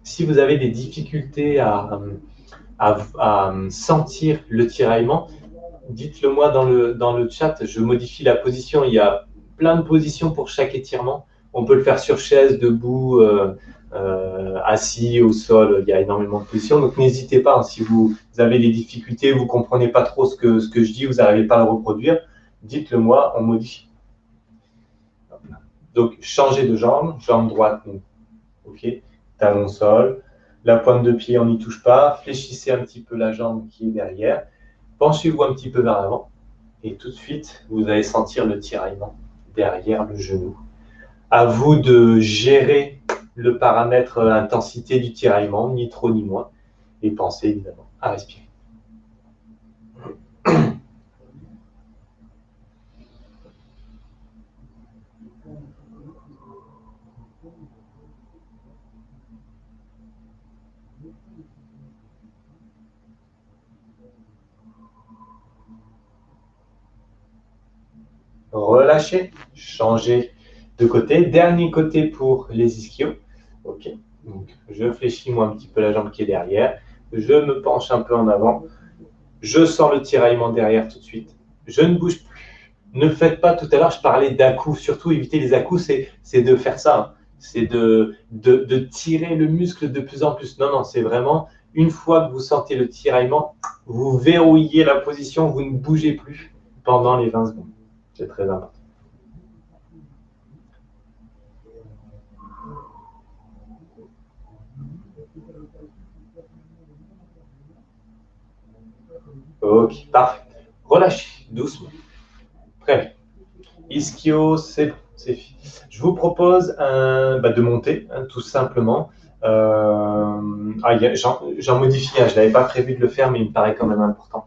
Si vous avez des difficultés à, sentir le tiraillement, dites-le moi dans le, dans le chat, je modifie la position. Il y a plein de positions pour chaque étirement. On peut le faire sur chaise, debout, euh, euh, assis, au sol. Il y a énormément de positions. Donc n'hésitez pas, hein, si vous avez des difficultés, vous ne comprenez pas trop ce que, je dis, vous n'arrivez pas à le reproduire, dites-le moi, on modifie. Donc changez de jambe, jambe droite, ok, talon sol. La pointe de pied, on n'y touche pas. Fléchissez un petit peu la jambe qui est derrière. Penchez-vous un petit peu vers l'avant. Et tout de suite, vous allez sentir le tiraillement derrière le genou à vous de gérer le paramètre intensité du tiraillement, ni trop ni moins, et pensez évidemment à respirer. Relâchez, changez de côté. Dernier côté pour les ischios. Ok. Je fléchis moi un petit peu la jambe qui est derrière. Je me penche un peu en avant. Je sens le tiraillement derrière tout de suite. Je ne bouge plus. Ne faites pas, tout à l'heure, je parlais d'à-coups. Surtout, éviter les à-coups, c'est de faire ça. Hein. C'est de tirer le muscle de plus en plus. Non, non, c'est vraiment, une fois que vous sentez le tiraillement, vous verrouillez la position, vous ne bougez plus pendant les 20 secondes. C'est très important. Ok, parfait. Relâchez doucement. Prêt. Ischio, c'est Je vous propose un, bah, de monter, hein, tout simplement. Euh, ah, J'en modifie, je ne l'avais pas prévu de le faire, mais il me paraît quand même important.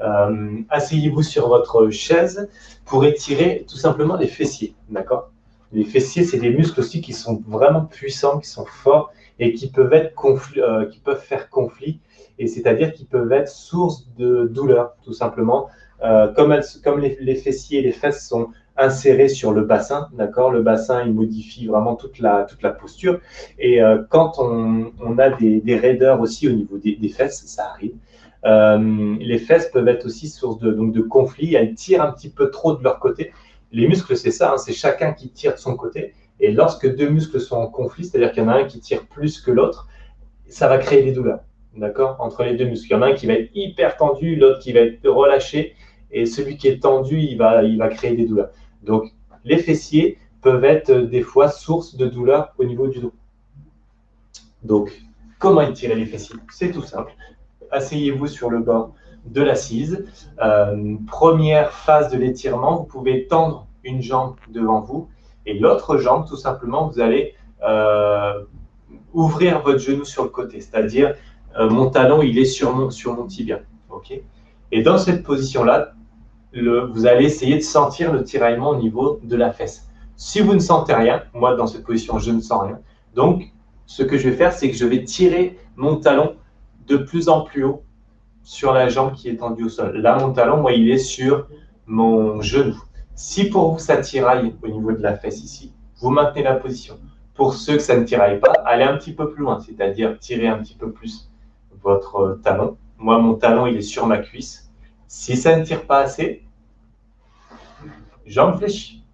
Euh, Asseyez-vous sur votre chaise pour étirer tout simplement les fessiers. D'accord? Les fessiers, c'est des muscles aussi qui sont vraiment puissants, qui sont forts et qui peuvent, être euh, qui peuvent faire conflit et c'est-à-dire qu'ils peuvent être source de douleur, tout simplement. euh, comme, les, fessiers et les fesses sont insérés sur le bassin, d'accord Le bassin, il modifie vraiment toute la, posture. Et euh, quand on, a des, raideurs aussi au niveau des, des fesses, ça arrive. Euh, les fesses peuvent être aussi source de, donc de conflits. Elles tirent un petit peu trop de leur côté. Les muscles, c'est ça, hein, c'est chacun qui tire de son côté. Et lorsque deux muscles sont en conflit, c'est-à-dire qu'il y en a un qui tire plus que l'autre, ça va créer des douleurs, d'accord? Entre les deux muscles. Il y en a un qui va être hyper tendu, l'autre qui va être relâché, et celui qui est tendu, il va, créer des douleurs. Donc, les fessiers peuvent être euh, des fois source de douleurs au niveau du dos. Donc, comment étirer les fessiers? C'est tout simple. Asseyez-vous sur le bord de l'assise. Euh, première phase de l'étirement, vous pouvez tendre une jambe devant vous et l'autre jambe, tout simplement, vous allez euh, ouvrir votre genou sur le côté, c'est-à-dire mon talon, il est sur mon, sur mon tibia. et dans cette position-là, vous allez essayer de sentir le tiraillement au niveau de la fesse. Si vous ne sentez rien, moi dans cette position, je ne sens rien. Donc, ce que je vais faire, c'est que je vais tirer mon talon de plus en plus haut sur la jambe qui est tendue au sol. Là, mon talon, moi, il est sur mon genou. Si pour vous, ça tiraille au niveau de la fesse ici, vous maintenez la position. Pour ceux que ça ne tiraille pas, allez un petit peu plus loin, c'est-à-dire tirer un petit peu plus votre talon. Moi, mon talon, il est sur ma cuisse. Si ça ne tire pas assez, jambe fléchie.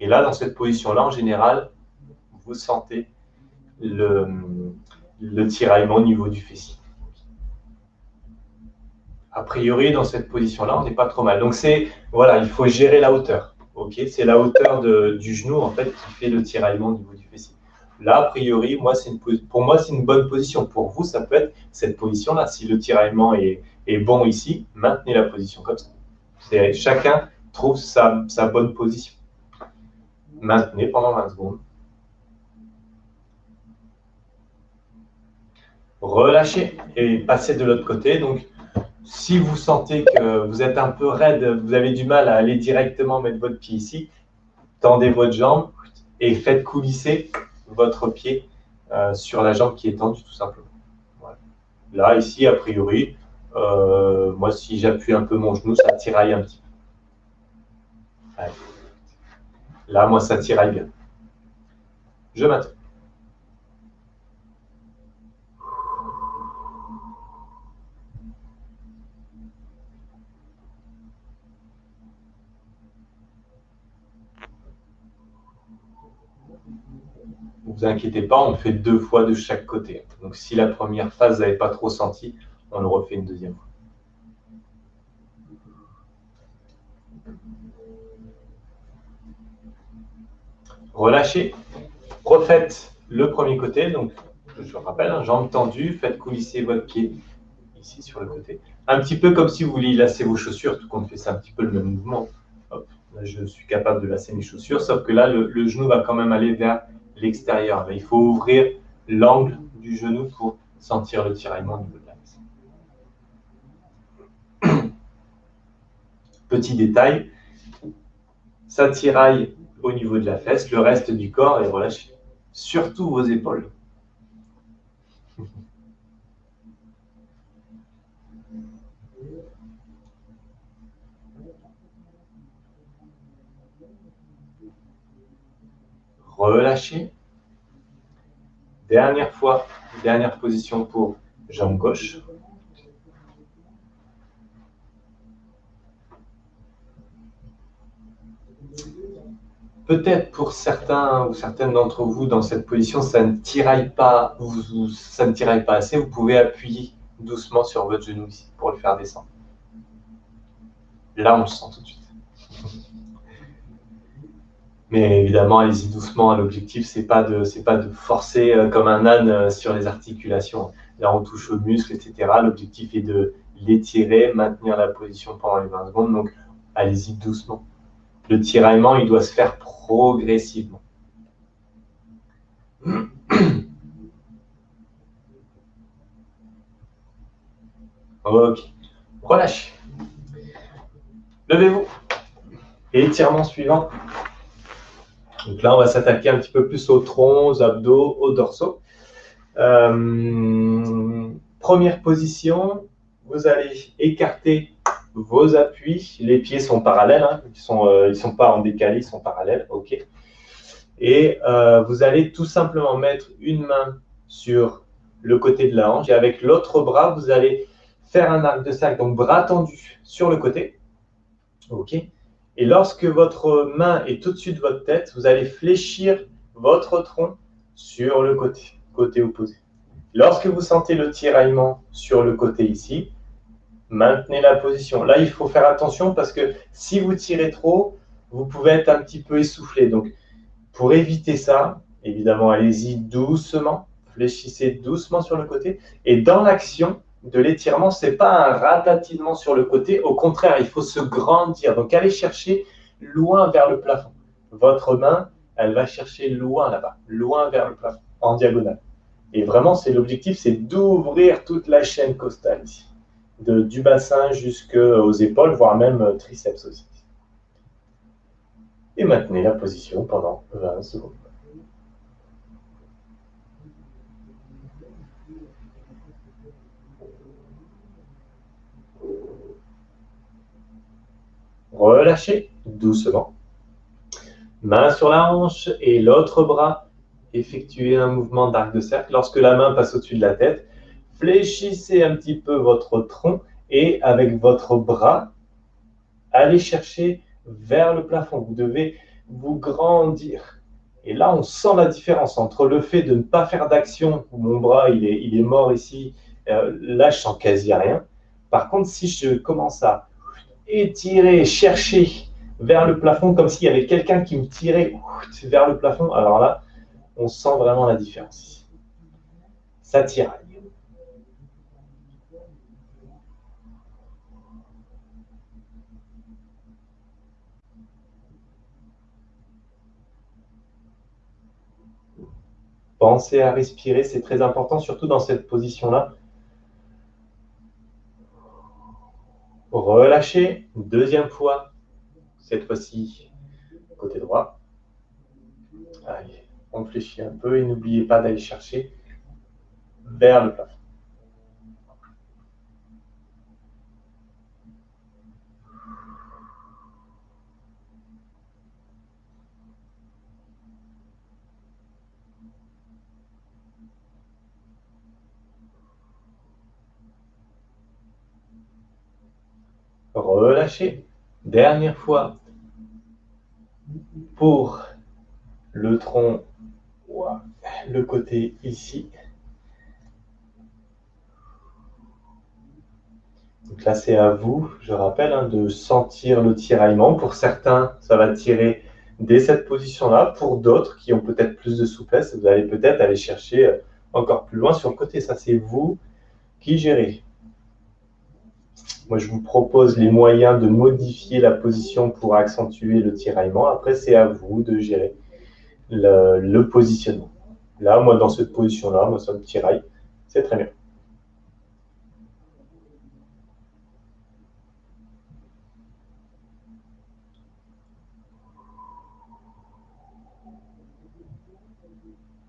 Et là, dans cette position-là, en général, vous sentez le, le tiraillement au niveau du fessier. A priori, dans cette position-là, on n'est pas trop mal. Donc, c'est, voilà, il faut gérer la hauteur. c'est la hauteur du genou, en fait, qui fait le tiraillement au niveau du fessier. Là, a priori, moi, pour moi, c'est une bonne position. Pour vous, ça peut être cette position-là. Si le tiraillement est, est bon ici, maintenez la position comme ça. Chacun trouve sa, sa bonne position. Maintenez pendant 20 secondes. Relâchez et passez de l'autre côté. Donc, si vous sentez que vous êtes un peu raide, vous avez du mal à aller directement mettre votre pied ici, tendez votre jambe et faites coulisser votre pied euh, sur la jambe qui est tendue tout simplement. Là, ici, a priori, euh, moi, si j'appuie un peu mon genou, ça tiraille un petit peu. Là, moi, ça tiraille bien. Je maintiens. Ne vous inquiétez pas, on fait deux fois de chaque côté. Donc si la première phase, vous n'avez pas trop senti, on le refait une deuxième fois. Relâchez. Refaites le premier côté. Donc, je vous rappelle, hein, jambe tendue, faites coulisser votre pied ici sur le côté. Un petit peu comme si vous vouliez lasser vos chaussures, tout compte fait c'est un petit peu le même mouvement. je suis capable de lasser mes chaussures, sauf que là, le, genou va quand même aller vers l'extérieur. Il faut ouvrir l'angle du genou pour sentir le tiraillement au niveau de la Petit détail, ça tiraille au niveau de la fesse, le reste du corps est relâché. Surtout vos épaules. Relâchez. Dernière fois, dernière position pour jambe gauche. peut-être pour certains ou certaines d'entre vous dans cette position, ça ne tiraille pas, ça ne tiraille pas assez, vous pouvez appuyer doucement sur votre genou ici pour le faire descendre. Là, on le sent tout de suite. Mais évidemment, allez-y doucement. L'objectif, c'est pas de, c'est pas de forcer euh, comme un âne euh, sur les articulations. Là, on touche aux muscles, etc. L'objectif est de l'étirer, maintenir la position pendant les 20 secondes. Donc, allez-y doucement le tiraillement, il doit se faire progressivement. Ok. Relâche. Levez-vous. Et étirement suivant. Donc là, on va s'attaquer un petit peu plus au tronc, aux abdos, au dorsaux. Euh, première position, vous allez écarter vos appuis. Les pieds sont parallèles, hein. ils ne sont, euh, sont pas en décalé, ils sont parallèles. et euh, vous allez tout simplement mettre une main sur le côté de la hanche et avec l'autre bras, vous allez faire un arc de cercle, donc bras tendu sur le côté. OK Et lorsque votre main est au-dessus de votre tête, vous allez fléchir votre tronc sur le côté, côté opposé. Lorsque vous sentez le tiraillement sur le côté ici, maintenez la position. Là, il faut faire attention parce que si vous tirez trop, vous pouvez être un petit peu essoufflé. Donc, pour éviter ça, évidemment, allez-y doucement, fléchissez doucement sur le côté. Et dans l'action de l'étirement, ce n'est pas un ratatillement sur le côté. Au contraire, il faut se grandir. Donc, allez chercher loin vers le plafond. Votre main, elle va chercher loin là-bas, loin vers le plafond, en diagonale. Et vraiment, c'est l'objectif, c'est d'ouvrir toute la chaîne costale ici, du bassin jusqu'aux épaules, voire même triceps aussi et maintenez la position pendant 20 secondes. Relâchez doucement. Main sur la hanche et l'autre bras. Effectuez un mouvement d'arc de cercle. Lorsque la main passe au-dessus de la tête, fléchissez un petit peu votre tronc et avec votre bras, allez chercher vers le plafond. Vous devez vous grandir. Et là, on sent la différence entre le fait de ne pas faire d'action, mon bras il est, il est mort ici, euh, là je sens quasi rien. Par contre, si je commence à étirer, chercher vers le plafond, comme s'il y avait quelqu'un qui me tirait vers le plafond, alors là, on sent vraiment la différence. Ça tire. Pensez à respirer, c'est très important, surtout dans cette position-là. Relâchez, deuxième fois, cette fois-ci, côté droit. Allez, on fléchit un peu et n'oubliez pas d'aller chercher vers le plafond. Dernière fois pour le tronc, le côté ici. Donc là, c'est à vous, je rappelle, hein, de sentir le tiraillement. Pour certains, ça va tirer dès cette position-là. Pour d'autres qui ont peut-être plus de souplesse, vous allez peut-être aller chercher encore plus loin sur le côté. Ça, c'est vous qui gérez. Moi, je vous propose les moyens de modifier la position pour accentuer le tiraillement. Après, c'est à vous de gérer le, positionnement. Là, moi, dans cette position-là, moi, ça me tiraille. C'est très bien.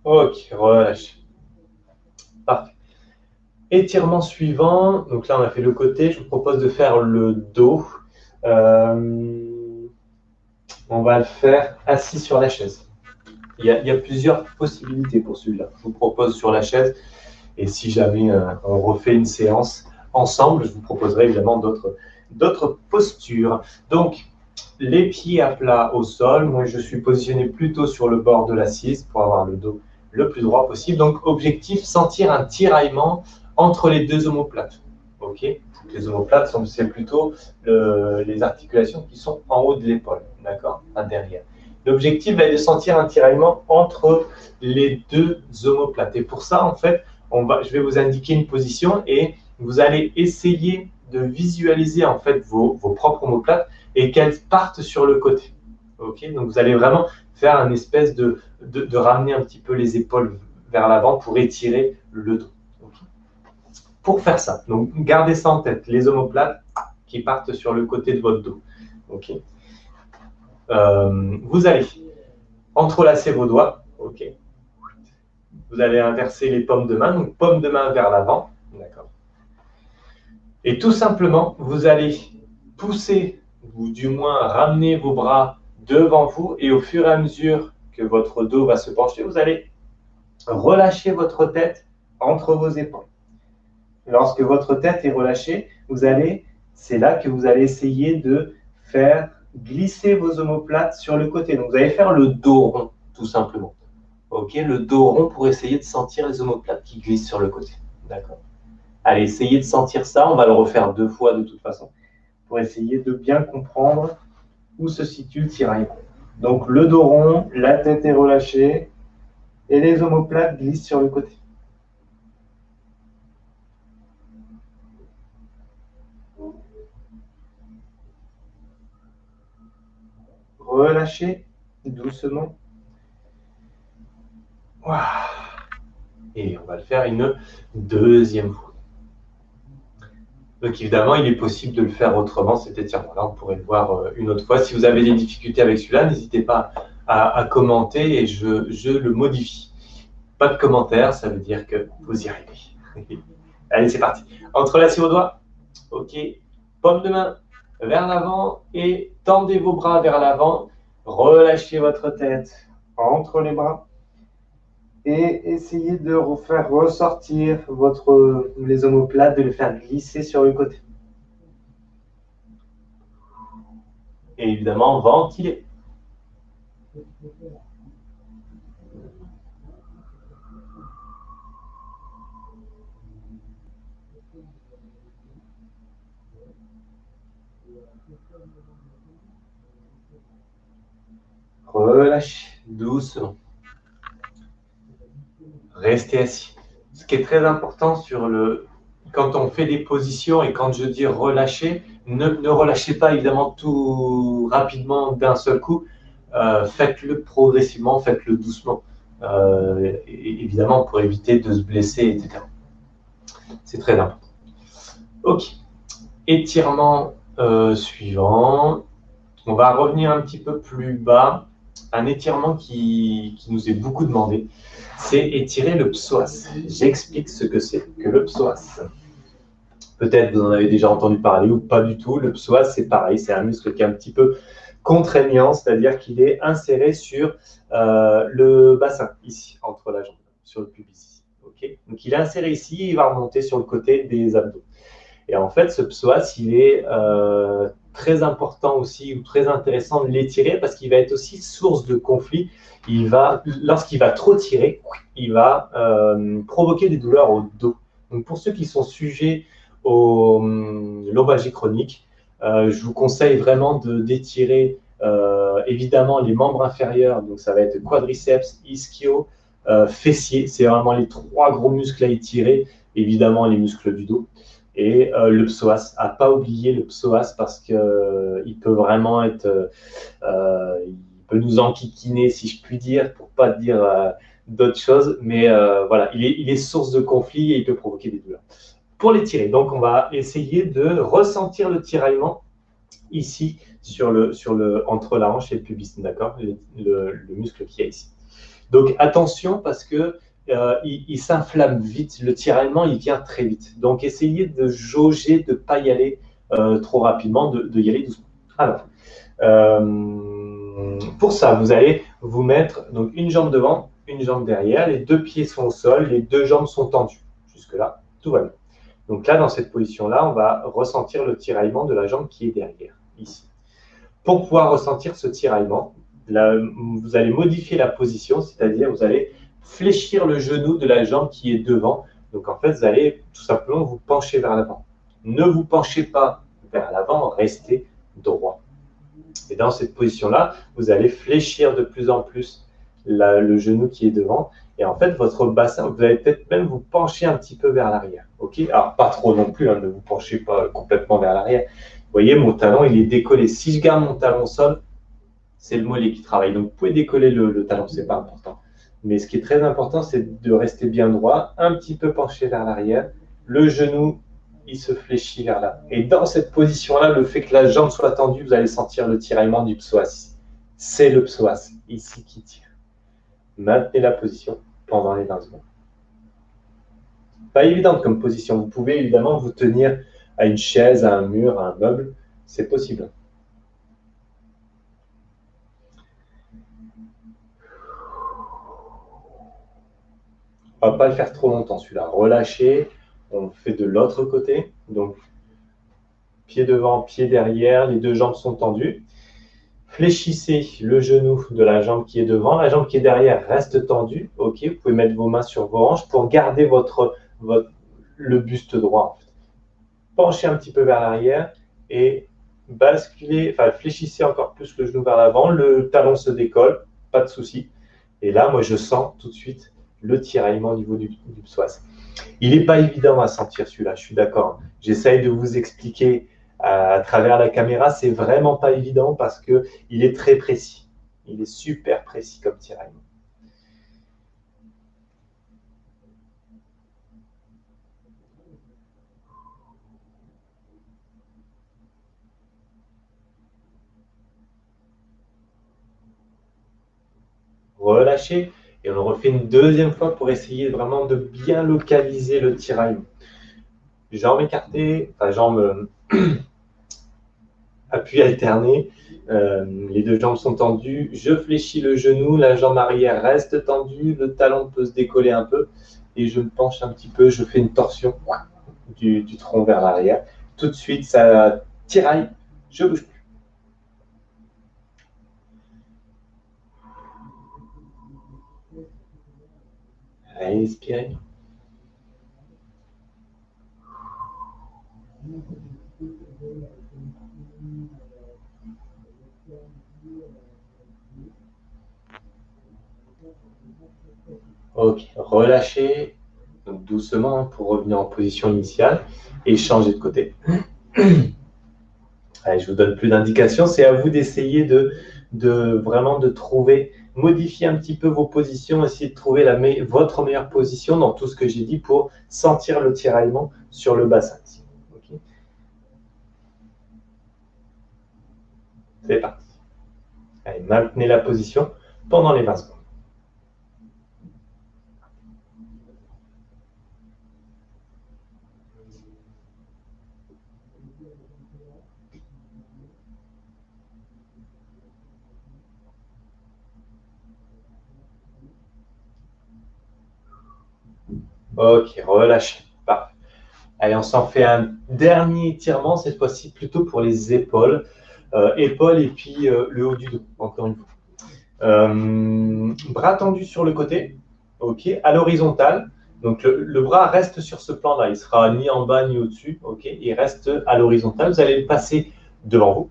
Ok, relâche. Étirement suivant, donc là on a fait le côté, je vous propose de faire le dos. Euh, on va le faire assis sur la chaise. Il y a, plusieurs possibilités pour celui-là. Je vous propose sur la chaise et si jamais euh, on refait une séance ensemble, je vous proposerai évidemment d'autres postures. Donc, les pieds à plat au sol. Moi, je suis positionné plutôt sur le bord de l'assise pour avoir le dos le plus droit possible. Donc, objectif, sentir un tiraillement entre les deux omoplates. Les omoplates, c'est plutôt les articulations qui sont en haut de l'épaule, d'accord? Derrière. L'objectif va être de sentir un tiraillement entre les deux omoplates. Et pour ça, en fait, je vais vous indiquer une position et vous allez essayer de visualiser en fait vos, propres omoplates et qu'elles partent sur le côté. Donc vous allez vraiment faire un espèce de, de ramener un petit peu les épaules vers l'avant pour étirer le dos pour faire ça. Donc, gardez ça en tête, les omoplates qui partent sur le côté de votre dos. Euh, Vous allez entrelacer vos doigts. Vous allez inverser les pommes de main, donc paume de main vers l'avant. D'accord Et tout simplement, vous allez
poussez, ou du moins ramenez vos bras devant vous et au fur et à mesure que votre dos va se pencher, vous allez relâcher votre tête entre vos épaules. Lorsque votre tête est relâchée, vous allez, c'est là que vous allez essayer de faire glisser vos omoplates sur le côté. Donc vous allez faire le dos rond, tout simplement. Ok, le dos rond pour essayer de sentir les omoplates qui glissent sur le côté. D'accord. Allez, essayez de sentir ça. On va le refaire deux fois de toute façon pour essayer de bien comprendre où se situe le tiraillement. Donc le dos rond, la tête est relâchée et les omoplates glissent sur le côté. Relâchez doucement. Et on va le faire une deuxième fois. Donc évidemment, il est possible de le faire autrement, cet étirement-là. On pourrait le voir euh, une autre fois. Si vous avez des difficultés avec celui-là, n'hésitez pas à, commenter et je, le modifie. Pas de commentaires, ça veut dire que vous y arrivez. Allez, c'est parti. Entrelacez vos doigts. OK. Paume de main vers l'avant et tendez vos bras vers l'avant. Relâchez votre tête entre les bras et essayez de faire ressortir votre, les omoplates, de les faire glisser sur le côté. Et évidemment, ventiler. Relâchez doucement restez assis. Ce qui est très important sur le, quand on fait des positions et quand je dis relâcher, ne, relâchez pas évidemment tout rapidement d'un seul coup. Euh, faites-le progressivement, faites-le doucement. Euh, évidemment pour éviter de se blesser, etc. C'est très important. Ok. Étirement euh, suivant. On va revenir un petit peu plus bas. Un étirement qui, qui nous est beaucoup demandé c'est étirer le psoas. J'explique ce que c'est que le psoas. Peut-être vous en avez déjà entendu parler ou pas du tout. Le psoas, c'est pareil, c'est un muscle qui est un petit peu contraignant, c'est-à-dire qu'il est inséré sur euh, le bassin, ici, entre la jambe, sur le pubis. Okay Donc il est inséré ici, il va remonter sur le côté des abdos. Et en fait, ce psoas, il est euh, très important aussi, ou très intéressant de l'étirer, parce qu'il va être aussi source de conflit il va, lorsqu'il va trop tirer, il va euh, provoquer des douleurs au dos. Donc pour ceux qui sont sujets au hum, lombalgie chronique, euh, je vous conseille vraiment d'étirer euh, évidemment les membres inférieurs, donc ça va être quadriceps, ischio, fessier, c'est vraiment les trois gros muscles à étirer, évidemment les muscles du dos. Et le psoas, à pas oublier le psoas parce qu'il peut vraiment être, nous enquiquiner, si je puis dire, pour pas dire euh, d'autres choses. Mais euh, voilà, il est, il source de conflit et il peut provoquer des douleurs. Pour les tirer, donc on va essayer de ressentir le tiraillement ici sur le, sur le, entre la hanche et le pubis, d'accord? Le, le, muscle qui est ici. Donc attention parce que euh, il, s'inflamme vite, le tiraillement il vient très vite. Donc essayez de jauger, de ne pas y aller trop rapidement, de, y aller doucement. Alors, pour ça, vous allez vous mettre donc une jambe devant, une jambe derrière, les deux pieds sont au sol, les deux jambes sont tendues. Jusque-là, tout va bien. Donc là, dans cette position-là, on va ressentir le tiraillement de la jambe qui est derrière, ici. Pour pouvoir ressentir ce tiraillement, vous allez modifier la position, c'est-à-dire vous allez fléchir le genou de la jambe qui est devant. Donc en fait, vous allez tout simplement vous pencher vers l'avant. Ne vous penchez pas vers l'avant, restez droit. Et dans cette position-là, vous allez fléchir de plus en plus le genou qui est devant. Et en fait, votre bassin, vous allez peut-être même vous pencher un petit peu vers l'arrière. ok? Alors, pas trop non plus, hein, ne vous penchez pas complètement vers l'arrière. Vous voyez, mon talon, il est décollé. Si je garde mon talon sol, c'est le mollet qui travaille. Donc, vous pouvez décoller le, le talon, ce n'est pas important. Mais ce qui est très important, c'est de rester bien droit, un petit peu penché vers l'arrière, le genou il se fléchit vers là. Et dans cette position-là, le fait que la jambe soit tendue, vous allez sentir le tiraillement du psoas. C'est le psoas, ici, qui tire. Maintenez la position pendant les 20 secondes. Pas évidente comme position. Vous pouvez évidemment vous tenir à une chaise, à un mur, à un meuble. C'est possible. Va pas le faire trop longtemps celui-là. Relâchez. On fait de l'autre côté. Donc, pied devant, pied derrière. Les deux jambes sont tendues. Fléchissez le genou de la jambe qui est devant. La jambe qui est derrière reste tendue. Ok, vous pouvez mettre vos mains sur vos hanches pour garder votre, votre le buste droit. Penchez un petit peu vers l'arrière et basculez, enfin fléchissez encore plus le genou vers l'avant. Le talon se décolle, pas de souci. Et là, moi, je sens tout de suite le tiraillement au niveau du, psoas. Il n'est pas évident à sentir celui-là, je suis d'accord. J'essaye de vous expliquer à, travers la caméra, c'est vraiment pas évident parce que il est très précis. Il est super précis comme tiraillement. relâchez et on le refait une deuxième fois pour essayer vraiment de bien localiser le tiraillement. Jambes écartées, enfin jambes appui alterné. Euh, les deux jambes sont tendues. Je fléchis le genou, la jambe arrière reste tendue, le talon peut se décoller un peu et je me penche un petit peu. Je fais une torsion du, du tronc vers l'arrière. Tout de suite, ça tiraille. Je bouge Respirez. Ok, relâchez doucement pour revenir en position initiale et changer de côté. Allez, je vous donne plus d'indications. C'est à vous d'essayer de, de, vraiment de trouver modifier un petit peu vos positions, essayer de trouver votre meilleure position dans tout ce que j'ai dit pour sentir le tiraillement sur le bassin. C'est parti. Allez, maintenez la position pendant les 20 secondes. Ok, relâchez. Parfait. Allez, on s'en fait un dernier étirement, cette fois-ci plutôt pour les épaules. Euh, épaules et puis euh, le haut du dos, encore une fois. Euh, bras tendus sur le côté, ok, à l'horizontale. Donc le, bras reste sur ce plan-là, il sera ni en bas ni au-dessus, ok, il reste à l'horizontale. Vous allez le passer devant vous,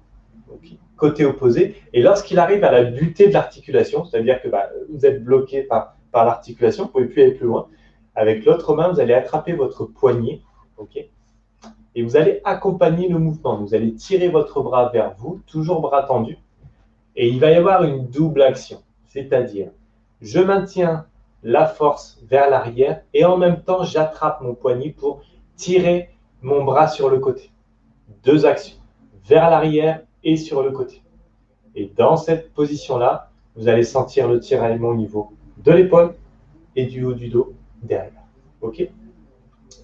côté opposé. Et lorsqu'il arrive à la butée de l'articulation, c'est-à-dire que bah, vous êtes bloqué par, par l'articulation, vous ne pouvez plus aller plus loin, avec l'autre main, vous allez attraper votre poignet, Et vous allez accompagner le mouvement. Vous allez tirer votre bras vers vous, toujours bras tendu. Et il va y avoir une double action. C'est-à-dire, je maintiens la force vers l'arrière et en même temps, j'attrape mon poignet pour tirer mon bras sur le côté. Deux actions, vers l'arrière et sur le côté. Et dans cette position-là, vous allez sentir le tiraillement au niveau de l'épaule et du haut du dos derrière. OK?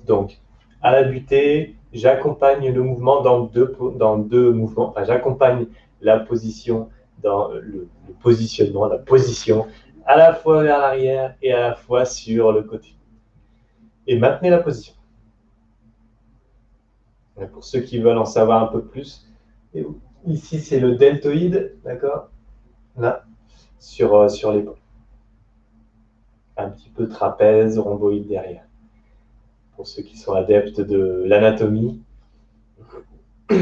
Donc, à la butée, j'accompagne le mouvement dans deux, dans deux mouvements. Enfin, j'accompagne la position dans le, positionnement, la position à la fois vers l'arrière et à la fois sur le côté. Et maintenez la position. pour ceux qui veulent en savoir un peu plus, ici c'est le deltoïde, d'accord? Là, sur, euh, sur l'épaule un petit peu trapèze, rhomboïde derrière. Pour ceux qui sont adeptes de l'anatomie.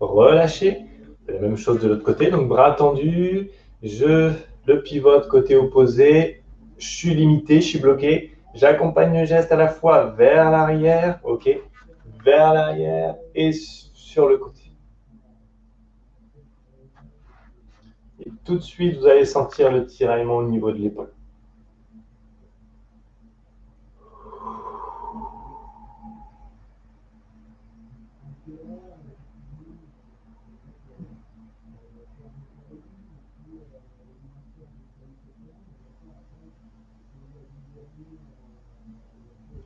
Relâchez. La même chose de l'autre côté. Donc bras tendus. Je le pivote côté opposé. Je suis limité, je suis bloqué. J'accompagne le geste à la fois vers l'arrière, ok, vers l'arrière et sur le côté. Et tout de suite, vous allez sentir le tiraillement au niveau de l'épaule.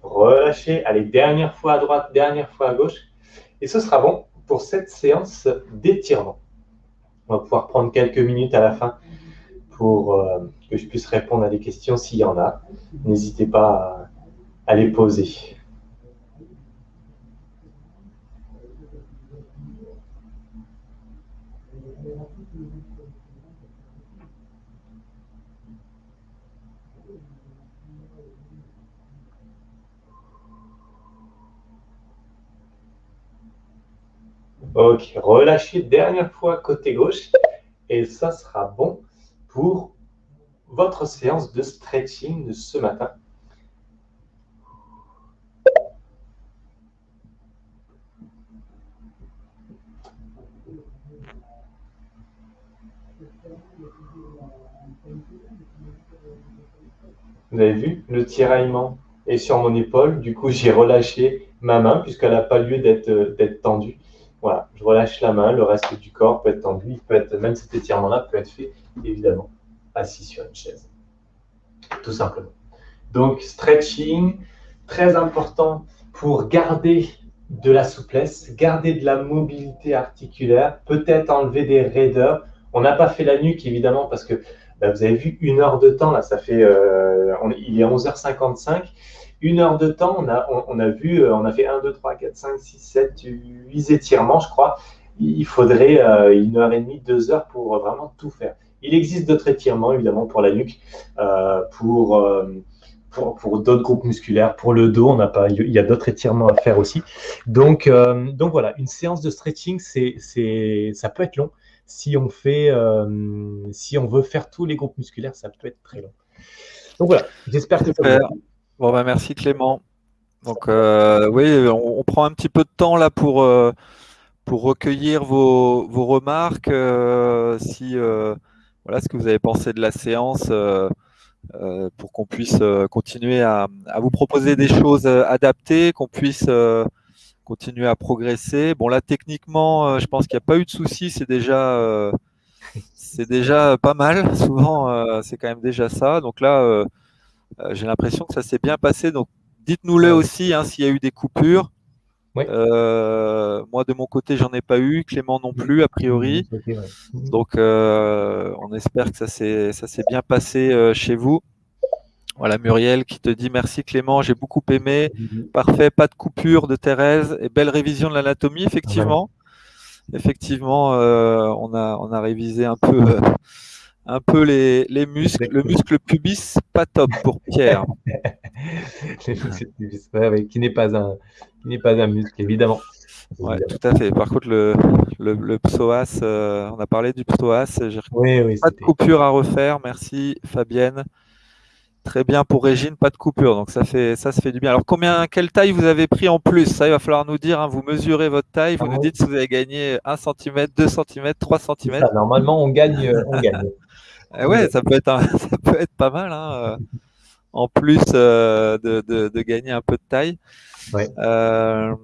relâchez. Allez, dernière fois à droite, dernière fois à gauche. Et ce sera bon pour cette séance d'étirement. On va pouvoir prendre quelques minutes à la fin pour euh, que je puisse répondre à des questions s'il y en a. N'hésitez pas à les poser. Ok, relâchez dernière fois côté gauche et ça sera bon pour votre séance de stretching de ce matin. Vous avez vu, le tiraillement est sur mon épaule. Du coup, j'ai relâché ma main puisqu'elle n'a pas lieu d'être tendue. Voilà, je relâche la main, le reste du corps peut être tendu, peut être, même cet étirement-là peut être fait, évidemment, assis sur une chaise. Tout simplement. Donc, stretching, très important pour garder de la souplesse, garder de la mobilité articulaire, peut-être enlever des raideurs. On n'a pas fait la nuque, évidemment, parce que bah, vous avez vu une heure de temps, là, ça fait, euh, il est 11h55 une heure de temps, on a, on, a vu, euh, on a fait 1, 2, 3, 4, 5, 6, 7, 8 étirements, je crois. Il faudrait euh, une heure et demie, deux heures pour vraiment tout faire. Il existe d'autres étirements, évidemment, pour la nuque, euh, pour, pour, pour d'autres groupes musculaires. Pour le dos, on pas, il y a d'autres étirements à faire aussi. Donc, donc voilà, une séance de stretching, c'est, c'est, ça peut être long. Si on, fait, si on veut faire tous les groupes musculaires, ça peut être très long. Donc voilà, j'espère que ça vous
Bon, bah, merci Clément. Donc, euh, oui, on, prend un petit peu de temps là pour, euh, pour recueillir vos, remarques. Euh, si, voilà, ce que vous avez pensé de la séance pour qu'on puisse continuer à, à, vous proposer des choses adaptées, qu'on puisse continuer à progresser. Bon, là, techniquement, je pense qu'il n'y a pas eu de soucis. C'est déjà, c'est déjà pas mal. Souvent, c'est quand même déjà ça. Donc là, euh, j'ai l'impression que ça s'est bien passé. Donc, dites-nous-le aussi hein, s'il y a eu des coupures. Euh, moi, de mon côté, j'en ai pas eu. Clément non plus, a priori. Donc, euh, on espère que ça s'est bien passé chez vous. Voilà, Muriel qui te dit merci Clément, j'ai beaucoup aimé. Parfait, pas de coupure de Thérèse et belle révision de l'anatomie, effectivement. Effectivement, on, a, on a révisé un peu un peu les, les muscles. Le muscle pubis, pas top pour Pierre.
qui n'est pas un, n'est pas un muscle, évidemment.
Ouais, tout à fait. Par contre, le, le, psoas, euh, on a parlé du psoas. Oui, pas de coupure à refaire. Merci, Fabienne. Très bien pour Régine, pas de coupure. Donc ça fait ça se fait du bien. Alors combien, quelle taille vous avez pris en plus? Ça, il va falloir nous dire. Hein. vous mesurez votre taille, vous nous dites si vous avez gagné 1 cm, 2 cm, 3 cm.
normalement, on gagne. On gagne.
Eh ouais, ça peut être, ça peut être pas mal. Hein, euh, en plus euh, de, de, gagner un peu de taille. Euh,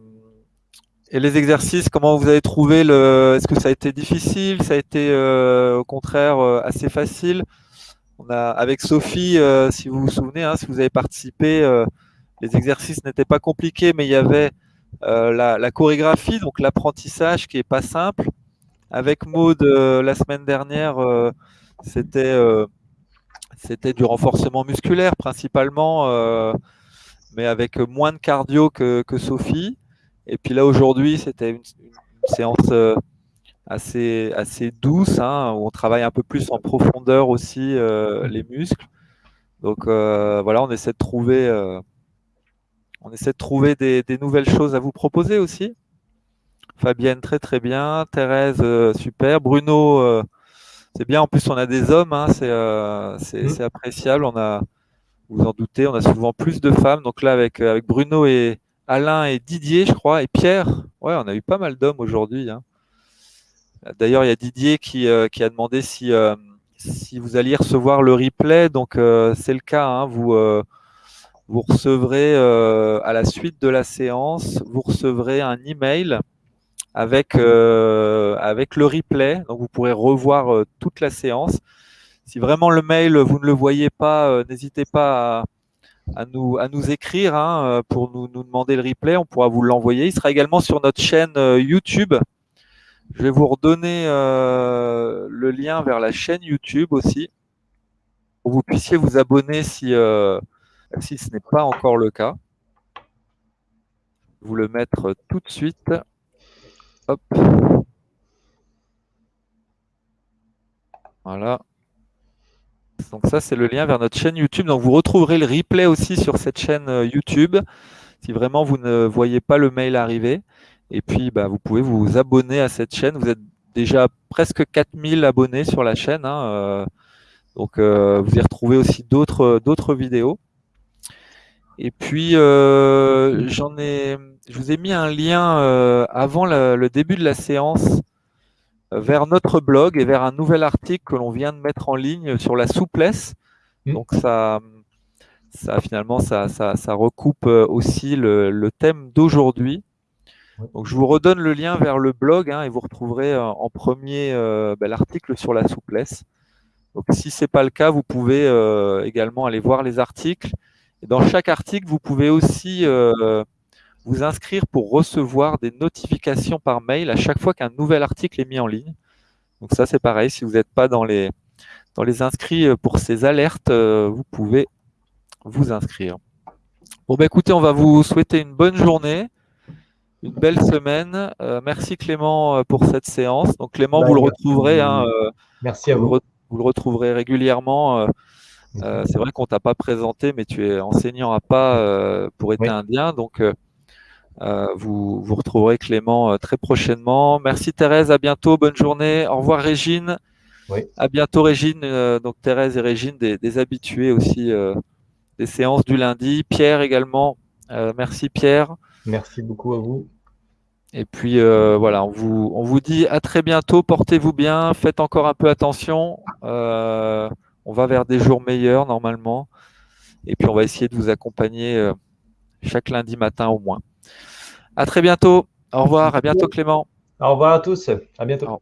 et les exercices, comment vous avez trouvé le Est-ce que ça a été difficile Ça a été au contraire assez facile? On a avec Sophie, si vous vous souvenez, hein, si vous avez participé, les exercices n'étaient pas compliqués, mais il y avait la, la, chorégraphie, donc l'apprentissage qui est pas simple. Avec Maud la semaine dernière, c'était euh, du renforcement musculaire principalement, euh, mais avec moins de cardio que, Sophie. Et puis là aujourd'hui, c'était une, séance euh, assez, assez douce, hein, où on travaille un peu plus en profondeur aussi les muscles. Donc voilà, on essaie de trouver, on essaie de trouver des, des, nouvelles choses à vous proposer aussi. Fabienne, très très bien. Thérèse, super. Bruno, c'est bien. En plus, on a des hommes, hein, euh, mmh. c'est appréciable. On a, vous en doutez, on a souvent plus de femmes. Donc là, avec, euh, avec Bruno et Alain et Didier, je crois, et Pierre, ouais, on a eu pas mal d'hommes aujourd'hui. Hein. D'ailleurs, il y a Didier qui, euh, qui a demandé si, si vous alliez recevoir le replay. Donc, c'est le cas. Hein. vous, vous recevrez à la suite de la séance, vous recevrez un email avec, euh, avec le replay. Donc vous pourrez revoir euh, toute la séance. Si vraiment le mail, vous ne le voyez pas, euh, n'hésitez pas à nous, à nous écrire hein, pour nous, nous, demander le replay. On pourra vous l'envoyer. Il sera également sur notre chaîne YouTube. Je vais vous redonner euh, le lien vers la chaîne YouTube aussi, pour que vous puissiez vous abonner si, euh, si ce n'est pas encore le cas. Vous le mettre tout de suite. Hop. Voilà. Donc ça, c'est le lien vers notre chaîne YouTube. Donc vous retrouverez le replay aussi sur cette chaîne euh, YouTube, si vraiment vous ne voyez pas le mail arriver. Et puis, bah, vous pouvez vous abonner à cette chaîne. Vous êtes déjà presque 4000 abonnés sur la chaîne. Hein, euh, donc, euh, vous y retrouvez aussi d'autres vidéos. Et puis, j'en ai, je vous ai mis un lien avant le début de la séance vers notre blog et vers un nouvel article que l'on vient de mettre en ligne sur la souplesse. Mmh. Donc, ça, ça finalement, ça, ça, recoupe aussi le, le thème d'aujourd'hui. Donc, je vous redonne le lien vers le blog hein, et vous retrouverez euh, en premier euh, ben, l'article sur la souplesse. Donc, si ce n'est pas le cas, vous pouvez euh, également aller voir les articles. Et dans chaque article, vous pouvez aussi vous inscrire pour recevoir des notifications par mail à chaque fois qu'un nouvel article est mis en ligne. Donc ça, c'est pareil. Si vous n'êtes pas dans les, dans les inscrits pour ces alertes, vous pouvez vous inscrire. Bon, ben, écoutez, on va vous souhaiter une bonne journée une belle semaine. Euh, merci Clément euh, pour cette séance. Donc Clément, bah, vous le retrouverez. Hein,
euh, merci à vous.
Vous le retrouverez régulièrement. c'est vrai qu'on t'a pas présenté, mais tu es enseignant à pas pour être indien, donc vous, vous retrouverez Clément très prochainement. Merci Thérèse, à bientôt, bonne journée. Au revoir Régine. Oui. À bientôt Régine. donc Thérèse et Régine, des, des habitués aussi des séances du lundi. Pierre également. merci Pierre.
Merci beaucoup à vous.
Et puis euh, voilà, on vous, on vous dit à très bientôt, portez-vous bien, faites encore un peu attention. Euh, on va vers des jours meilleurs normalement. Et puis on va essayer de vous accompagner euh, chaque lundi matin au moins. À très bientôt. Au revoir. À bientôt Clément.
Au revoir à tous. À bientôt.